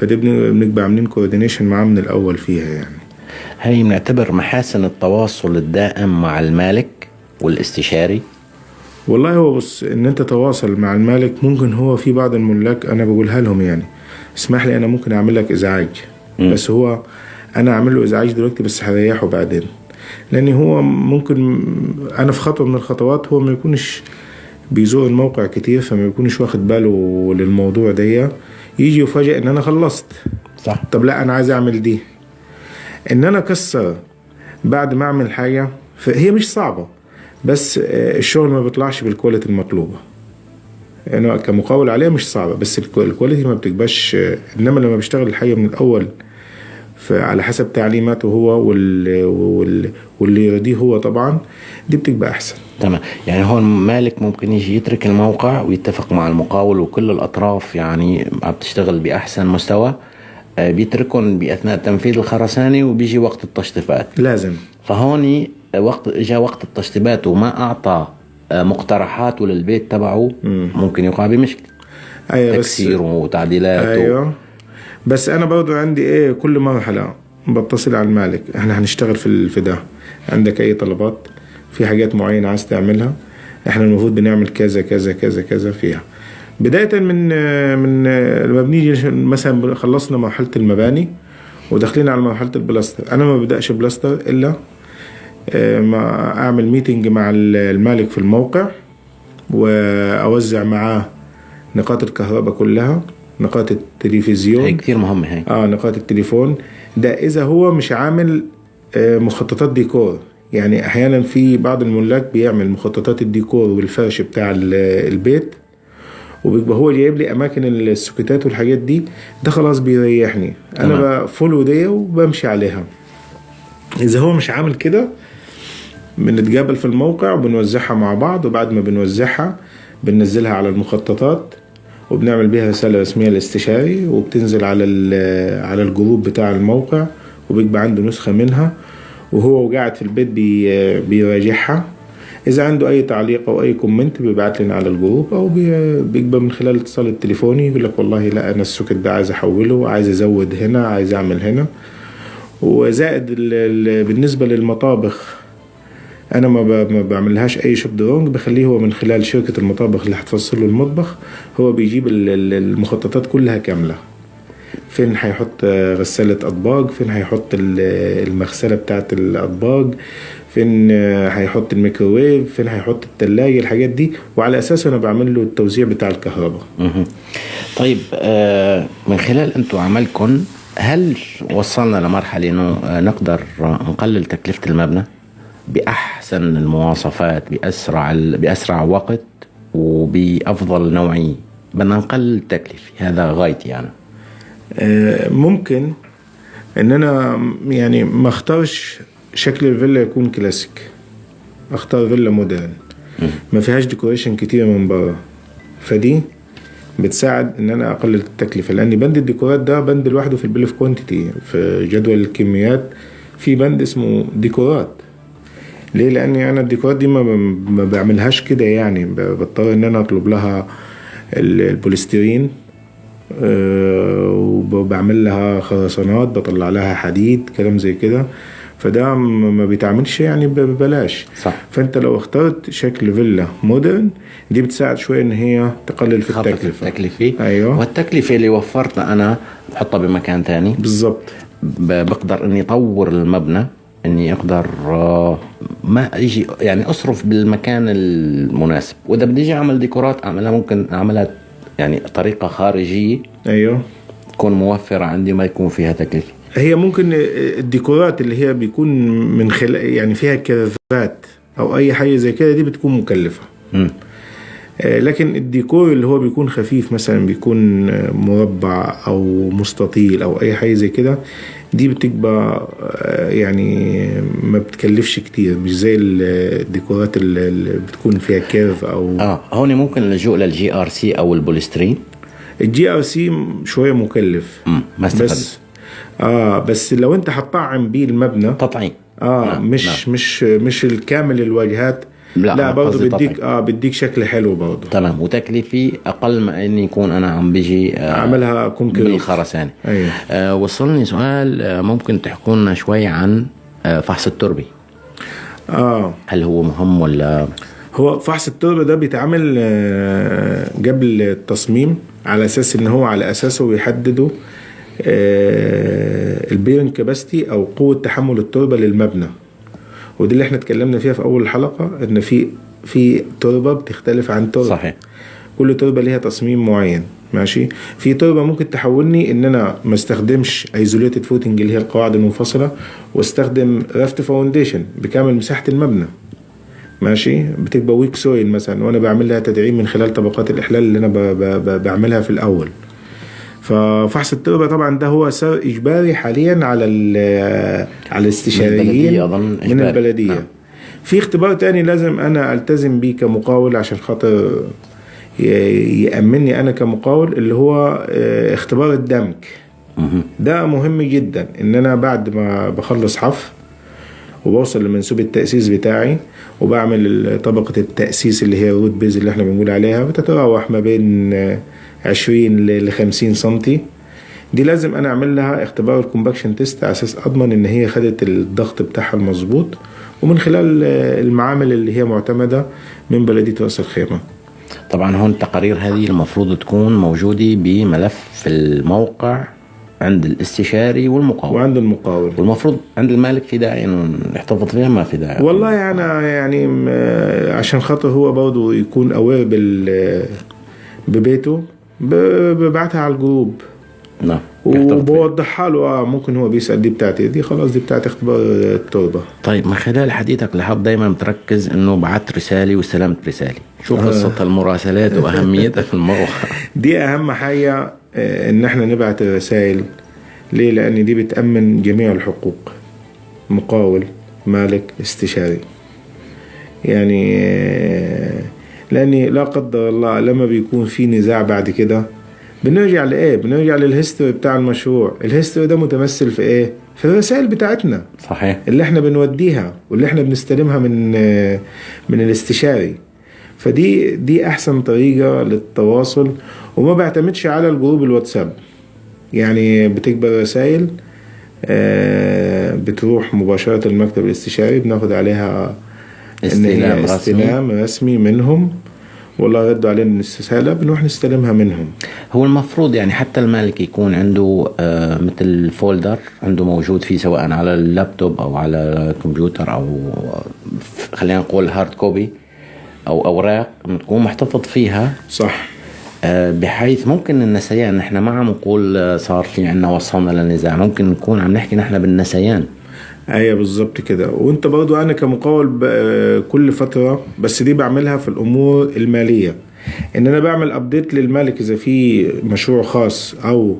فدي بن- بنبقى عاملين coordination معاه من الأول فيها يعني. هي بنعتبر محاسن التواصل الدائم مع المالك والاستشاري؟ والله هو بص إن أنت تواصل مع المالك ممكن هو في بعض الملاك أنا بقولها لهم يعني. اسمح لي أنا ممكن أعمل لك إزعاج. مم. بس هو أنا أعمل له إزعاج دلوقتي بس هريحه بعدين. لأن هو ممكن أنا في خطوة من الخطوات هو ما يكونش بيزور الموقع كتير فما يكونش واخد باله للموضوع ده. يجي يفاجئ إن أنا خلصت. صح. طب لا أنا عايز أعمل دي. إن أنا اكسر بعد ما أعمل حاجة فهي مش صعبة بس آه، الشغل ما بيطلعش بال quality المطلوبة. أنا كمقاول عليها مش صعبة بس الكو- ال quality ما بتبقاش آه، إنما لما بيشتغل الحاجة من الأول على حسب تعليماته هو وال... وال... واللي يرضيه هو طبعا دي بتبقى أحسن. تمام. يعني هون مالك ممكن يجي يترك الموقع ويتفق مع المقاول وكل الأطراف يعني عم تشتغل بأحسن مستوى؟ بيتركهم بأثناء تنفيذ الخرسانة وبيجي وقت التشطيبات. لازم. فهون وقت جاء وقت التشطيبات وما أعطى آه، مقترحاته للبيت تبعه ممكن يقع بمشكلة أيوه بس تكسير وتعديلات. أيوه. بس أنا برضو عندي إيه كل مرحلة بتصل على المالك. إحنا هنشتغل في ال- في ده عندك أي طلبات؟ في حاجات معينة عايز تعملها؟ إحنا المفروض بنعمل كذا كذا كذا كذا فيها. بداية من من لما بنيجي مثلا خلصنا مرحلة المباني وداخلين على مرحلة البلاستر أنا ما ببدأش بلاستر إلا آه، ما أعمل meeting مع المالك في الموقع وأوزع معاه نقاط الكهرباء كلها نقاط التلفزيون. هي كثير مهمة هي. آه نقاط التليفون. ده إذا هو مش عامل آه، مخططات ديكور. يعني أحيانا في بعض الملاك بيعمل مخططات الديكور والفرش بتاع ال- البيت. وبيبقى هو جايب لي أماكن السكوتات والحاجات دي ده خلاص بيريحني. أنا. بفولو دي وبمشي عليها. إذا هو مش عامل كده بنتقابل في الموقع وبنوزعها مع بعض وبعد ما بنوزعها بننزلها على المخططات وبنعمل بيها رسالة رسمية للاستشاري وبتنزل على على ال group بتاع الموقع وبيبقى عنده نسخة منها وهو قاعد في البيت بي بيراجعها. إذا عنده أي تعليق أو أي comment بيبعت لنا على ال group أو بي- بيبقى من خلال الاتصال التليفوني يقول لك والله لا أنا ال socket ده عايز أحوله عايز أزود هنا عايز أعمل هنا. وزائد ال- ال- بالنسبة للمطابخ أنا ما بعملهاش أي shop drawing بخليه هو من خلال شركة المطابخ اللي هتفصل له المطبخ هو بيجيب ال- ال- المخططات كلها كاملة. فين هيحط آه، غسالة أطباق؟ فين هيحط ال- المغسلة بتاعت الأطباق؟ فين هيحط الميكروويف فين هيحط التلاجة الحاجات دي. وعلى أساسه أنا بعمل له التوزيع بتاع الكهرباء. طيب آه، من خلال أنتم عملكم هل وصلنا لمرحلة إنه آه، نقدر نقلل تكلفة المبنى بأحسن المواصفات بأسرع بأسرع وقت وبأفضل نوعيه بدنا نقلل التكلفة هذا غايتي أنا. آه، ممكن. إن أنا يعني ما أختارش شكل الفيلا يكون كلاسيك. اختار فيلا modern. ما فيهاش decoration كتير من بره. فدي بتساعد إن أنا أقلل التكلفة لأن بند الديكورات ده بند لوحده في ال bill of quantity في جدول الكميات. في بند اسمه ديكورات. ليه؟ لأني أنا الديكورات دي ما, بعملهاش كده يعني. بضطر إن أنا أطلب لها ال- البوليسترين آه، وبعمل لها خرسانات بطلع لها حديد كلام زي كده. فده ما بيتعملش يعني ببلاش. صح. فانت لو اخترت شكل فيلا modern دي بتساعد شوية إن هي تقلل في التكلفة. التكلفة. أيوه. والتكلفة اللي وفرتها أنا بحطها بمكان ثاني بالظبط بقدر إني أطور المبنى إني أقدر آه، ما أجي يعني أصرف بالمكان المناسب. وإذا بدي أجي أعمل ديكورات أعملها ممكن أعملها يعني طريقه خارجية. أيوه. تكون موفرة عندي ما يكون فيها تكلفة. هي ممكن الديكورات اللي هي بيكون من خلال يعني فيها كرافات أو أي حاجة زي كده دي بتكون مكلفة مم. آه، لكن الديكور اللي هو بيكون خفيف مثلا بيكون آه، مربع أو مستطيل أو أي حاجة زي كده دي بتبقى آه، يعني ما بتكلفش كتير مش زي ال- الديكورات اللي اللي بتكون فيها curve أو آه هون ممكن اللجوء لل GRC أو البوليسترين ال GRC شوية مكلف مم، ما استفدت. بس آه بس لو انت هتطعم بيه المبنى تطعيم. آه نعم، مش مش مش الكامل الواجهات. لا، لا برضه بديك تطعيم. آه بديك شكل حلو برضه. تمام. وتكلفي أقل ما إني يكون أنا عم بيجي آه عملها كونكريت بالخرسانه أيوه. آه وصلني سؤال آه ممكن تحكوا لنا شوي عن آه فحص التربة؟ آه. هل هو مهم ولا؟ هو فحص التربة ده بيتعمل آه، قبل التصميم على أساس إن هو على أساسه بيحددوا ال bearing capacity أو قوة تحمل التربة للمبنى. ودي اللي إحنا اتكلمنا فيها في أول الحلقة إن في في تربة بتختلف عن تربة. صحيح. كل تربة ليها تصميم معين ماشي؟ في تربة ممكن تحولني إن أنا ما استخدمش isolated footing اللي هي القواعد المنفصلة واستخدم raft foundation بكامل مساحة المبنى. ماشي؟ بتبقى weak soil مثلا وأنا بعمل لها تدعيم من خلال طبقات الإحلال اللي أنا ب ب ب بعملها في الأول. ففحص التربه طبعا ده هو سر إجباري حاليا على على الاستشاريين من. البلدية نعم. في اختبار تاني لازم أنا ألتزم بيه كمقاول عشان خاطر يأمني أنا كمقاول اللي هو آه، اختبار الدمك مهم. ده مهم جدا إن أنا بعد ما بخلص حفر وبوصل لمنسوب التأسيس بتاعي وبعمل طبقة التأسيس اللي هي ال road base اللي إحنا بنقول عليها بتتراوح ما بين آه، 20 ل 50 سنتي. دي لازم أنا أعمل لها اختبار ال compaction test على أساس أضمن إن هي خدت الضغط بتاعها المظبوط ومن خلال آه، المعامل اللي هي معتمدة من بلدية رأس الخيمة. طبعا هون التقارير هذه المفروض تكون موجودة بملف في الموقع عند الاستشاري والمقاول وعند المقاول والمفروض عند المالك في داعي إنه يحتفظ فيها؟ ما في داعي. والله أنا يعني م- عشان خاطر هو برضه يكون aware بال ببيته. ببعتها على ال group. نعم. وبوضحها له آه ممكن هو بيسأل دي بتاعتي دي خلاص دي بتاعت اختبار التربه طيب من خلال حديثك لاحظت دايما بتركز إنه بعت رسالة واستلمت رسالة. شو قصة المراسلات وأهميتها في الموقع [laughs] دي أهم حاجة آه، إن إحنا نبعت الرسائل ليه؟ لأن دي بتأمن جميع الحقوق. مقاول مالك استشاري. يعني لأني لا قدر الله لما بيكون في نزاع بعد كده. بنرجع لايه بنرجع لل history بتاع المشروع. ال history ده متمثل في إيه؟ في الرسائل بتاعتنا. صحيح. اللي إحنا بنوديها واللي إحنا بنستلمها من من الاستشاري. فدي دي أحسن طريقة للتواصل. وما بعتمدش على ال group الواتساب. يعني بتكبر رسائل آه، بتروح مباشرة المكتب الاستشاري بناخد عليها استلام رسمي. استلام رسمي منهم والله ردوا علينا الاستسهاله بنروح نستلمها منهم. هو المفروض يعني حتى المالك يكون عنده آه مثل folder عنده موجود فيه سواء على اللابتوب أو على الكمبيوتر أو ف- خلينا نقول hard copy أو أوراق تكون محتفظ فيها. صح. آه بحيث ممكن النسيان نحن ما عم نقول آه، صار في عنا وصلنا للنزاع ممكن نكون عم نحكي نحن بالنسيان. أيوه بالظبط كده. وانت برضو أنا كمقاول كل فترة بس دي بعملها في الأمور المالية. إن أنا بعمل update للمالك إذا في مشروع خاص أو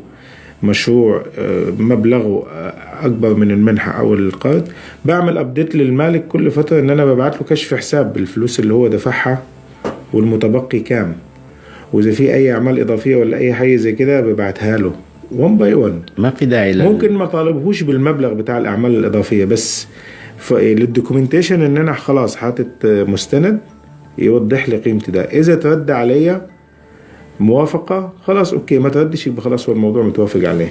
مشروع آه، مبلغه آه، أكبر من المنحة أو القرض بعمل update للمالك كل فترة إن أنا ببعت له كشف حساب بالفلوس اللي هو دفعها والمتبقي كام. وإذا في أي أعمال إضافية ولا أي حاجة زي كده ببعتها له. 1 by 1 ما في داعي لل... ممكن ما طالبهوش بالمبلغ بتاع الأعمال الإضافية بس ف- لل documentation إن أنا خلاص حاطط مستند يوضح لي قيمتي ده. إذا ترد عليا موافقة خلاص okay ما تردش يبقى خلاص هو الموضوع متوافق عليه.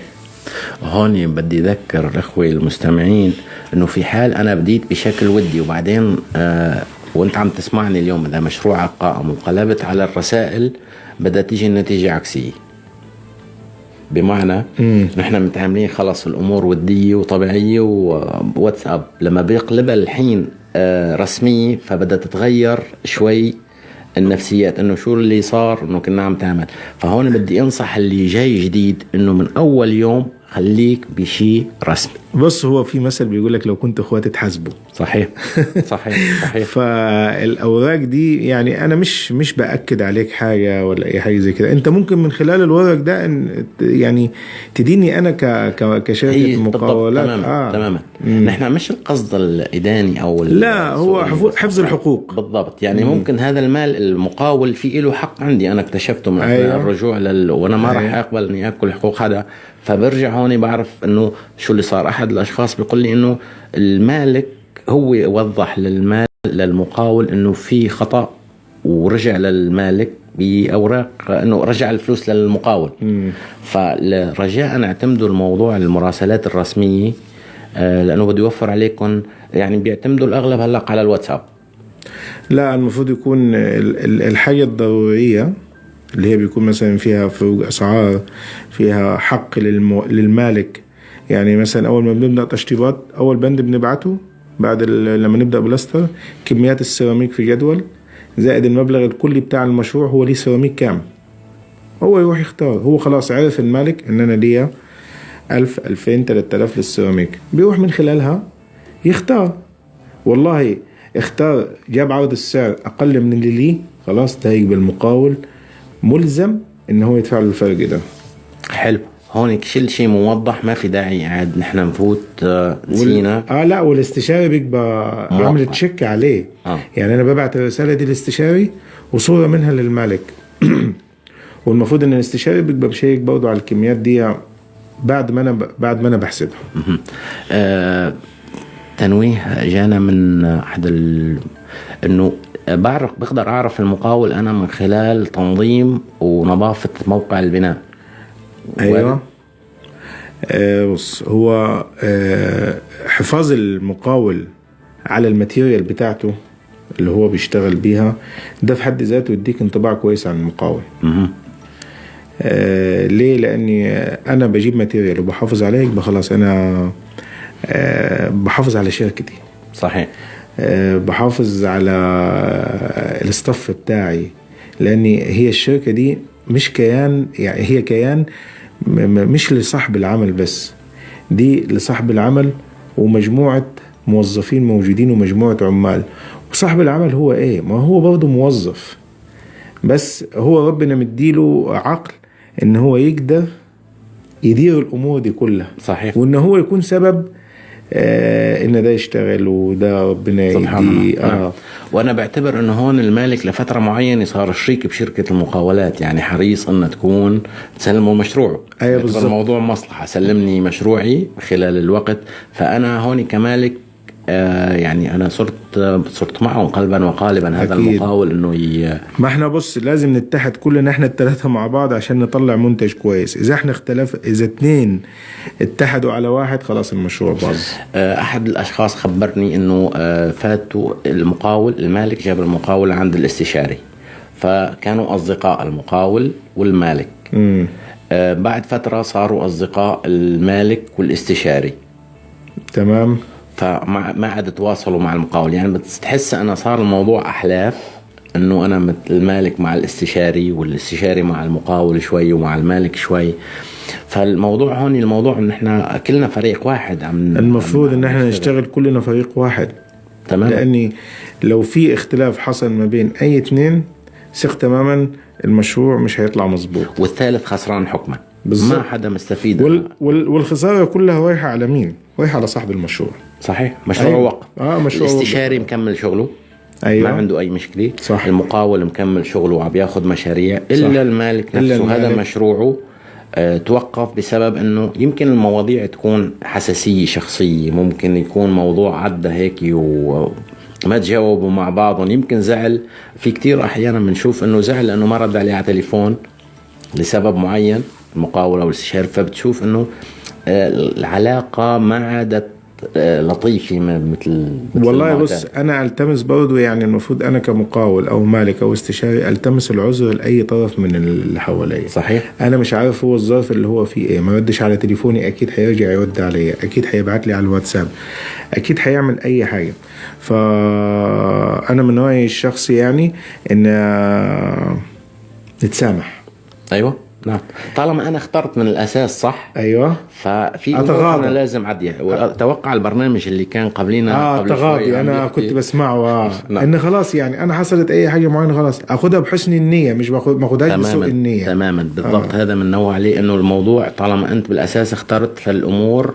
هون بدي أذكر الاخوه المستمعين إنه في حال أنا بديت بشكل ودي وبعدين آه وأنت عم تسمعني اليوم إذا مشروعك قائم وانقلبت على الرسائل بدها تيجي النتيجة عكسية. بمعنى نحن متعاملين خلص الأمور ودية وطبيعية وواتساب لما بيقلبها الحين آه رسميه فبدها تتغير شوي النفسيات إنه شو اللي صار؟ إنه كنا عم تعمل. فهون بدي أنصح اللي جاي جديد إنه من أول يوم خليك بشيء رسمي. بص هو في مثل بيقول لك لو كنت اخوات تحاسبوا صحيح. [laughs] صحيح صحيح. فالأوراق دي يعني أنا مش مش بأكد عليك حاجة ولا أي حاجة زي كده. أنت ممكن من خلال الورق ده إن يعني تديني أنا ك ك- كشركه بالضبط. مقاولات. تماما آه. تماما. نحن مش القصد الإداني أو لا هو حفظ الحقوق. بالضبط. يعني مم. ممكن هذا المال المقاول في له حق عندي. أنا اكتشفته من أيوة. الرجوع لل... وأنا ما راح أيوة. أقبل إني أكل حقوق. هذا فبرجع هون بعرف إنه شو اللي صار. أحد الأشخاص بيقول لي إنه المالك هو وضح للمال للمقاول إنه في خطأ ورجع للمالك بأوراق إنه رجع الفلوس للمقاول. فرجاء اعتمدوا الموضوع المراسلات الرسمية آه، لأنه بده يوفر عليكم يعني بيعتمدوا الأغلب هلأ على الواتساب. لا المفروض يكون ال- ال- الحاجة الضرورية اللي هي بيكون مثلا فيها فروق أسعار فيها حق للمو... للمالك. يعني مثلا أول ما بنبدأ تشطيبات أول بند بنبعته بعد ال... لما نبدأ بلاستر كميات السيراميك في جدول زائد المبلغ الكلي بتاع المشروع هو ليه سيراميك كام. هو يروح يختار. هو خلاص عرف المالك إن أنا ليا ألف ألفين تلات آلاف للسيراميك. بيروح من خلالها يختار. والله اختار جاب عرض السعر أقل من اللي ليه خلاص ده يبقى المقاول ملزم إن هو يدفع له الفرق ده حلو هون كل شيء موضح ما في داعي قاعد نحن نفوت آه، نسينا آه لا والاستشاري بيبقى. عامل تشيك عليه آه. يعني أنا ببعت الرسالة دي للاستشاري وصورة منها للمالك [clears throat] والمفروض إن الاستشاري بيبقى مشيك برضه على الكميات دي بعد ما أنا ب... بعد ما أنا بحسبها. آه تنويه جانا من احد. إنه بعرف بقدر أعرف المقاول أنا من خلال تنظيم ونظافة موقع البناء. أيوه. آه بص هو آه حفاظ المقاول على ال material بتاعته اللي هو بيشتغل بيها ده في حد ذاته يديك انطباع كويس عن المقاول. آه ليه؟ لأني أنا بجيب material وبحافظ عليه يبقى خلاص أنا آه بحافظ على شركتي. صحيح. بحافظ على الاستاف بتاعي لأني هي الشركة دي مش كيان يعني هي كيان مش لصاحب العمل بس دي لصاحب العمل ومجموعة موظفين موجودين ومجموعة عمال. وصاحب العمل هو إيه؟ ما هو برضه موظف بس هو ربنا مديله عقل إن هو يقدر يدير الأمور دي كلها. صحيح. وإن هو يكون سبب آه إن ده يشتغل وده ربنا الله. يديه نعم. آه وأنا بعتبر إنه هون المالك لفترة معينة صار شريك بشركة المقاولات يعني حريص إنها تكون تسلمه مشروعه. بعتبر بالضبط. الموضوع مصلحة سلمني مشروعي خلال الوقت. فأنا هون كمالك يعني أنا صرت صرت معهم قلبا وقالبا هذا أكيد. المقاول إنه ي... ما إحنا بص لازم نتحد كلنا إحنا الثلاثه مع بعض عشان نطلع منتج كويس. إذا إحنا اختلف إذا اتنين اتحدوا على واحد خلاص المشروع باظ. آه، أحد الأشخاص خبرني إنه آه، فاتوا المقاول المالك جاب المقاول عند الاستشاري. فكانوا أصدقاء المقاول والمالك. امم آه، بعد فترة صاروا أصدقاء المالك والاستشاري. تمام. فما ما عاد تواصلوا مع المقاول. يعني بتحس أنا صار الموضوع أحلاف إنه أنا مثل المالك مع الاستشاري والاستشاري مع المقاول شوي ومع المالك شوي. فالموضوع هون الموضوع إن إحنا كلنا فريق واحد عم المفروض عم إن إحنا نشتغل. كلنا فريق واحد. تمام. لأني لو في اختلاف حصل ما بين أي اتنين ثق تماما المشروع مش هيطلع مظبوط. والثالث خسران حكما. ما حدا مستفيد. وال وال والخسارة كلها رايحه على مين؟ رايحه على صاحب المشروع. صحيح. مشروع أيوة. وقف آه، مشروع الاستشاري مكمل شغله. أيوة. ما عنده أي مشكلة. صح. المقاول مكمل شغله وعم ياخذ مشاريع. إلا صح. المالك إلا نفسه. هذا المالك. مشروعه آه، توقف بسبب إنه يمكن المواضيع تكون حساسية شخصية. ممكن يكون موضوع عدى هيك و ما تجاوبوا مع بعضهم. يمكن زعل. في كتير أحيانا بنشوف إنه زعل لأنه ما رد عليه على تليفون لسبب معين. المقاول أو الاستشاري فبتشوف إنه آه، العلاقة ما عادت آه، لطيفة مثل مثل والله. بص أنا ألتمس برضه يعني المفروض أنا كمقاول أو مالك أو استشاري ألتمس العذر لأي طرف من اللي حواليا. صحيح. أنا مش عارف هو الظرف اللي هو فيه إيه. ما ردش على تليفوني أكيد هيرجع يرد عليا أكيد هيبعت لي على الواتساب أكيد هيعمل أي حاجة. فانا من رأيي الشخصي يعني إن آه، نتسامح. أيوه. نعم. طالما أنا اخترت من الأساس صح أيوه. ففي أمور أتغاضى. أنا لازم عديها أتوقع البرنامج اللي كان قبلينا آه قبل تغاضي أنا كنت بسمعه آه. نعم. إن خلاص يعني أنا حصلت أي حاجة معينة خلاص اخدها بحسن النية مش باخد ما اخدهاش بسوء النية. تماما. بالضبط. آه. هذا بنوع عليه إنه الموضوع طالما أنت بالأساس اخترت فالأمور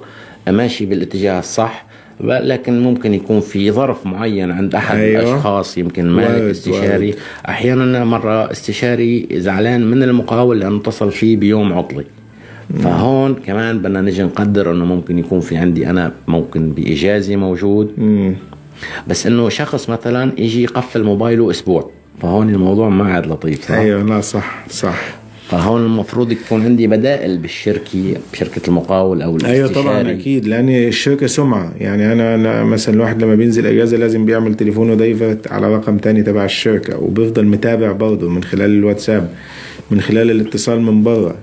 ماشي بالاتجاه الصح. لكن ممكن يكون في ظرف معين عند أحد أيوة. الأشخاص يمكن مالك استشاري وارد. أحيانا مرة استشاري زعلان من المقاول لأنه اتصل فيه بيوم عطلي فهون كمان بدنا نجي نقدر إنه ممكن يكون في عندي أنا ممكن بإجازة موجود مم. بس إنه شخص مثلا يجي يقفل موبايله أسبوع فهون الموضوع ما عاد لطيف صح؟ أيوه لا صح صح فهون المفروض يكون عندي بدائل بالشركة بشركة المقاول أو أيوه الاستشاري طبعا أكيد لأن الشركة سمعة يعني أنا أنا مثلا الواحد لما بينزل إجازة لازم بيعمل تليفونه دايفرت على رقم تاني تبع الشركة وبيفضل متابع برضه من خلال الواتساب من خلال الاتصال من بره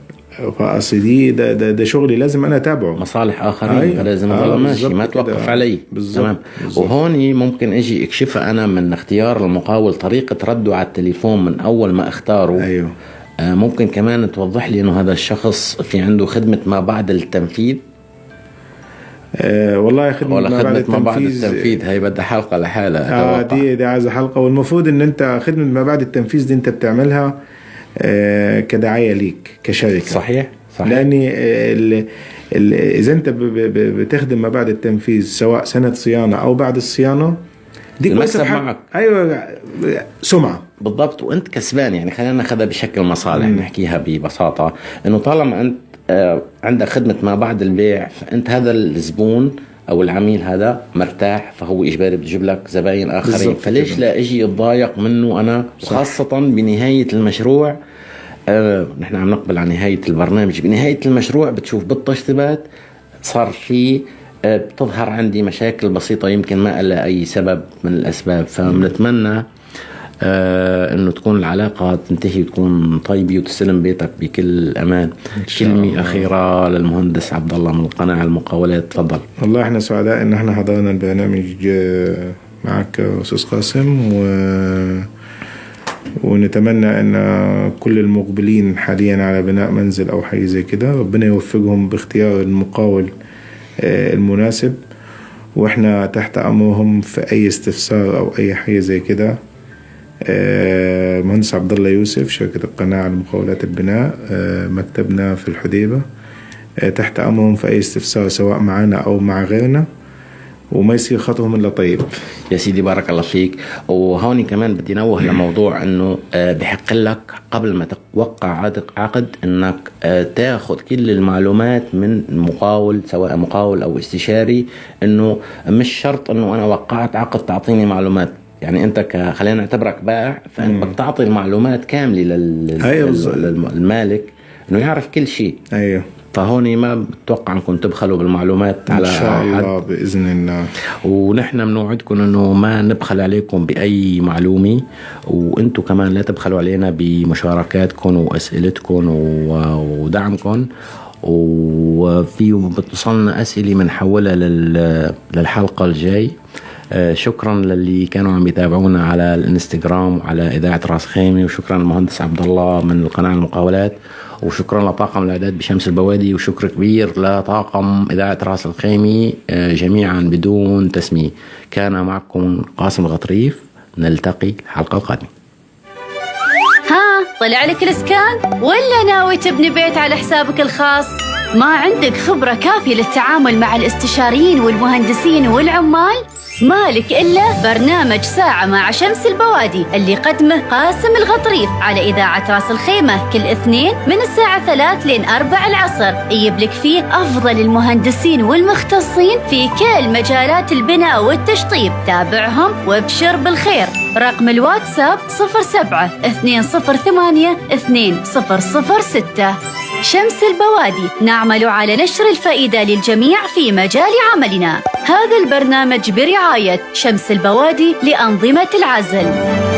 فأصل دي ده, ده ده شغلي لازم أنا أتابعه مصالح آخرين أيوة. لازم آه، اضل ماشي بالظبط ما. توقف علي بالظبط. تمام بالظبط. وهون ممكن أجي اكشفها أنا من اختيار المقاول طريقة رده على التليفون من أول ما اختاره أيوه آه ممكن كمان توضح لي إنه هذا الشخص في عنده خدمة ما بعد التنفيذ؟ آه والله خدمة ولا ما بعد ما بعد التنفيذ. التنفيذ هي بدها حلقة لحالها آه. دي دي عايزة حلقة. والمفروض إن أنت خدمة ما بعد التنفيذ دي أنت بتعملها آه كدعاية ليك كشركة. صحيح صحيح. لأن ال- ال- إذا أنت بتخدم ما بعد التنفيذ سواء سنة صيانة أو بعد الصيانة دي المكسب معك. أيوه سمعة. بالضبط وأنت كسبان يعني خلينا ناخذها بشكل مصالح نحكيها ببساطة إنه طالما أنت آه، عندك خدمة ما بعد البيع فأنت هذا الزبون أو العميل هذا مرتاح فهو إجباري بتجيب لك زباين آخرين. فليش. لا أجي اتضايق منه أنا خاصه بنهاية المشروع؟ آه نحن عم نقبل على نهاية البرنامج. بنهاية المشروع بتشوف بالتشطيبات صار في آه، بتظهر عندي مشاكل بسيطة يمكن ما لها أي سبب من الأسباب فبنتمنى آه إنه تكون العلاقة تنتهي وتكون طيبة وتستلم بيتك بكل أمان. كلمة أخيرة للمهندس عبد الله من قناه المقاولات تفضل. والله إحنا سعداء إن إحنا حضرنا البرنامج آه، معك أستاذ قاسم و ونتمنى إن كل المقبلين حاليا على بناء منزل أو حاجة زي كده. ربنا يوفقهم باختيار المقاول آه، المناسب. وإحنا تحت أمرهم في أي استفسار أو أي حاجة زي كده. مهندس عبد الله يوسف شركة القناة على مقاولات البناء آه، مكتبنا في الحديبة. آه، تحت أمرهم في أي استفسار سواء معنا أو مع غيرنا. وما يصير خطهم إلا طيب. يا سيدي بارك الله فيك. وهوني كمان بدي نوه لموضوع إنه بحق لك قبل ما توقع عقد إنك تاخذ كل المعلومات من مقاول سواء مقاول أو استشاري إنه مش شرط إنه أنا وقعت عقد تعطيني معلومات. يعني انت ك... خلينا نعتبرك بائع فأنت بدك تعطي المعلومات كاملة لل... أيوة للمالك إنه يعرف كل شيء. أيوه. فهون ما بتوقع انكم تبخلوا بالمعلومات على ان شاء الله بإذن الله. ونحن بنوعدكم إنه ما نبخل عليكم بأي معلومة وأنتم كمان لا تبخلوا علينا بمشاركاتكم وأسئلتكم ودعمكم. وفي بتوصلنا أسئلة بنحولها للحلقة الجاي. شكرا للي كانوا عم يتابعونا على الانستغرام وعلى إذاعة راس خيمة وشكرا للمهندس عبد الله من القناة المقاولات وشكرا لطاقم الإعداد بشمس البوادي وشكر كبير لطاقم إذاعة راس الخيمة آه، جميعا بدون تسمية. كان معكم قاسم الغطريف نلتقي الحلقة القادمه ها طلع لك الإسكان؟ ولا ناوي تبني بيت على حسابك الخاص؟ ما عندك خبرة كافية للتعامل مع الاستشاريين والمهندسين والعمال؟ مالك إلا برنامج ساعة مع شمس البوادي اللي قدمه قاسم الغطريف على إذاعة راس الخيمة كل اثنين من الساعة ثلاث لين أربع العصر. يجيب لك فيه أفضل المهندسين والمختصين في كل مجالات البناء والتشطيب. تابعهم وابشر بالخير. رقم الواتساب 07 208 2006 شمس البوادي نعمل على نشر الفائدة للجميع في مجال عملنا. هذا البرنامج برعاية شمس البوادي لأنظمة العزل.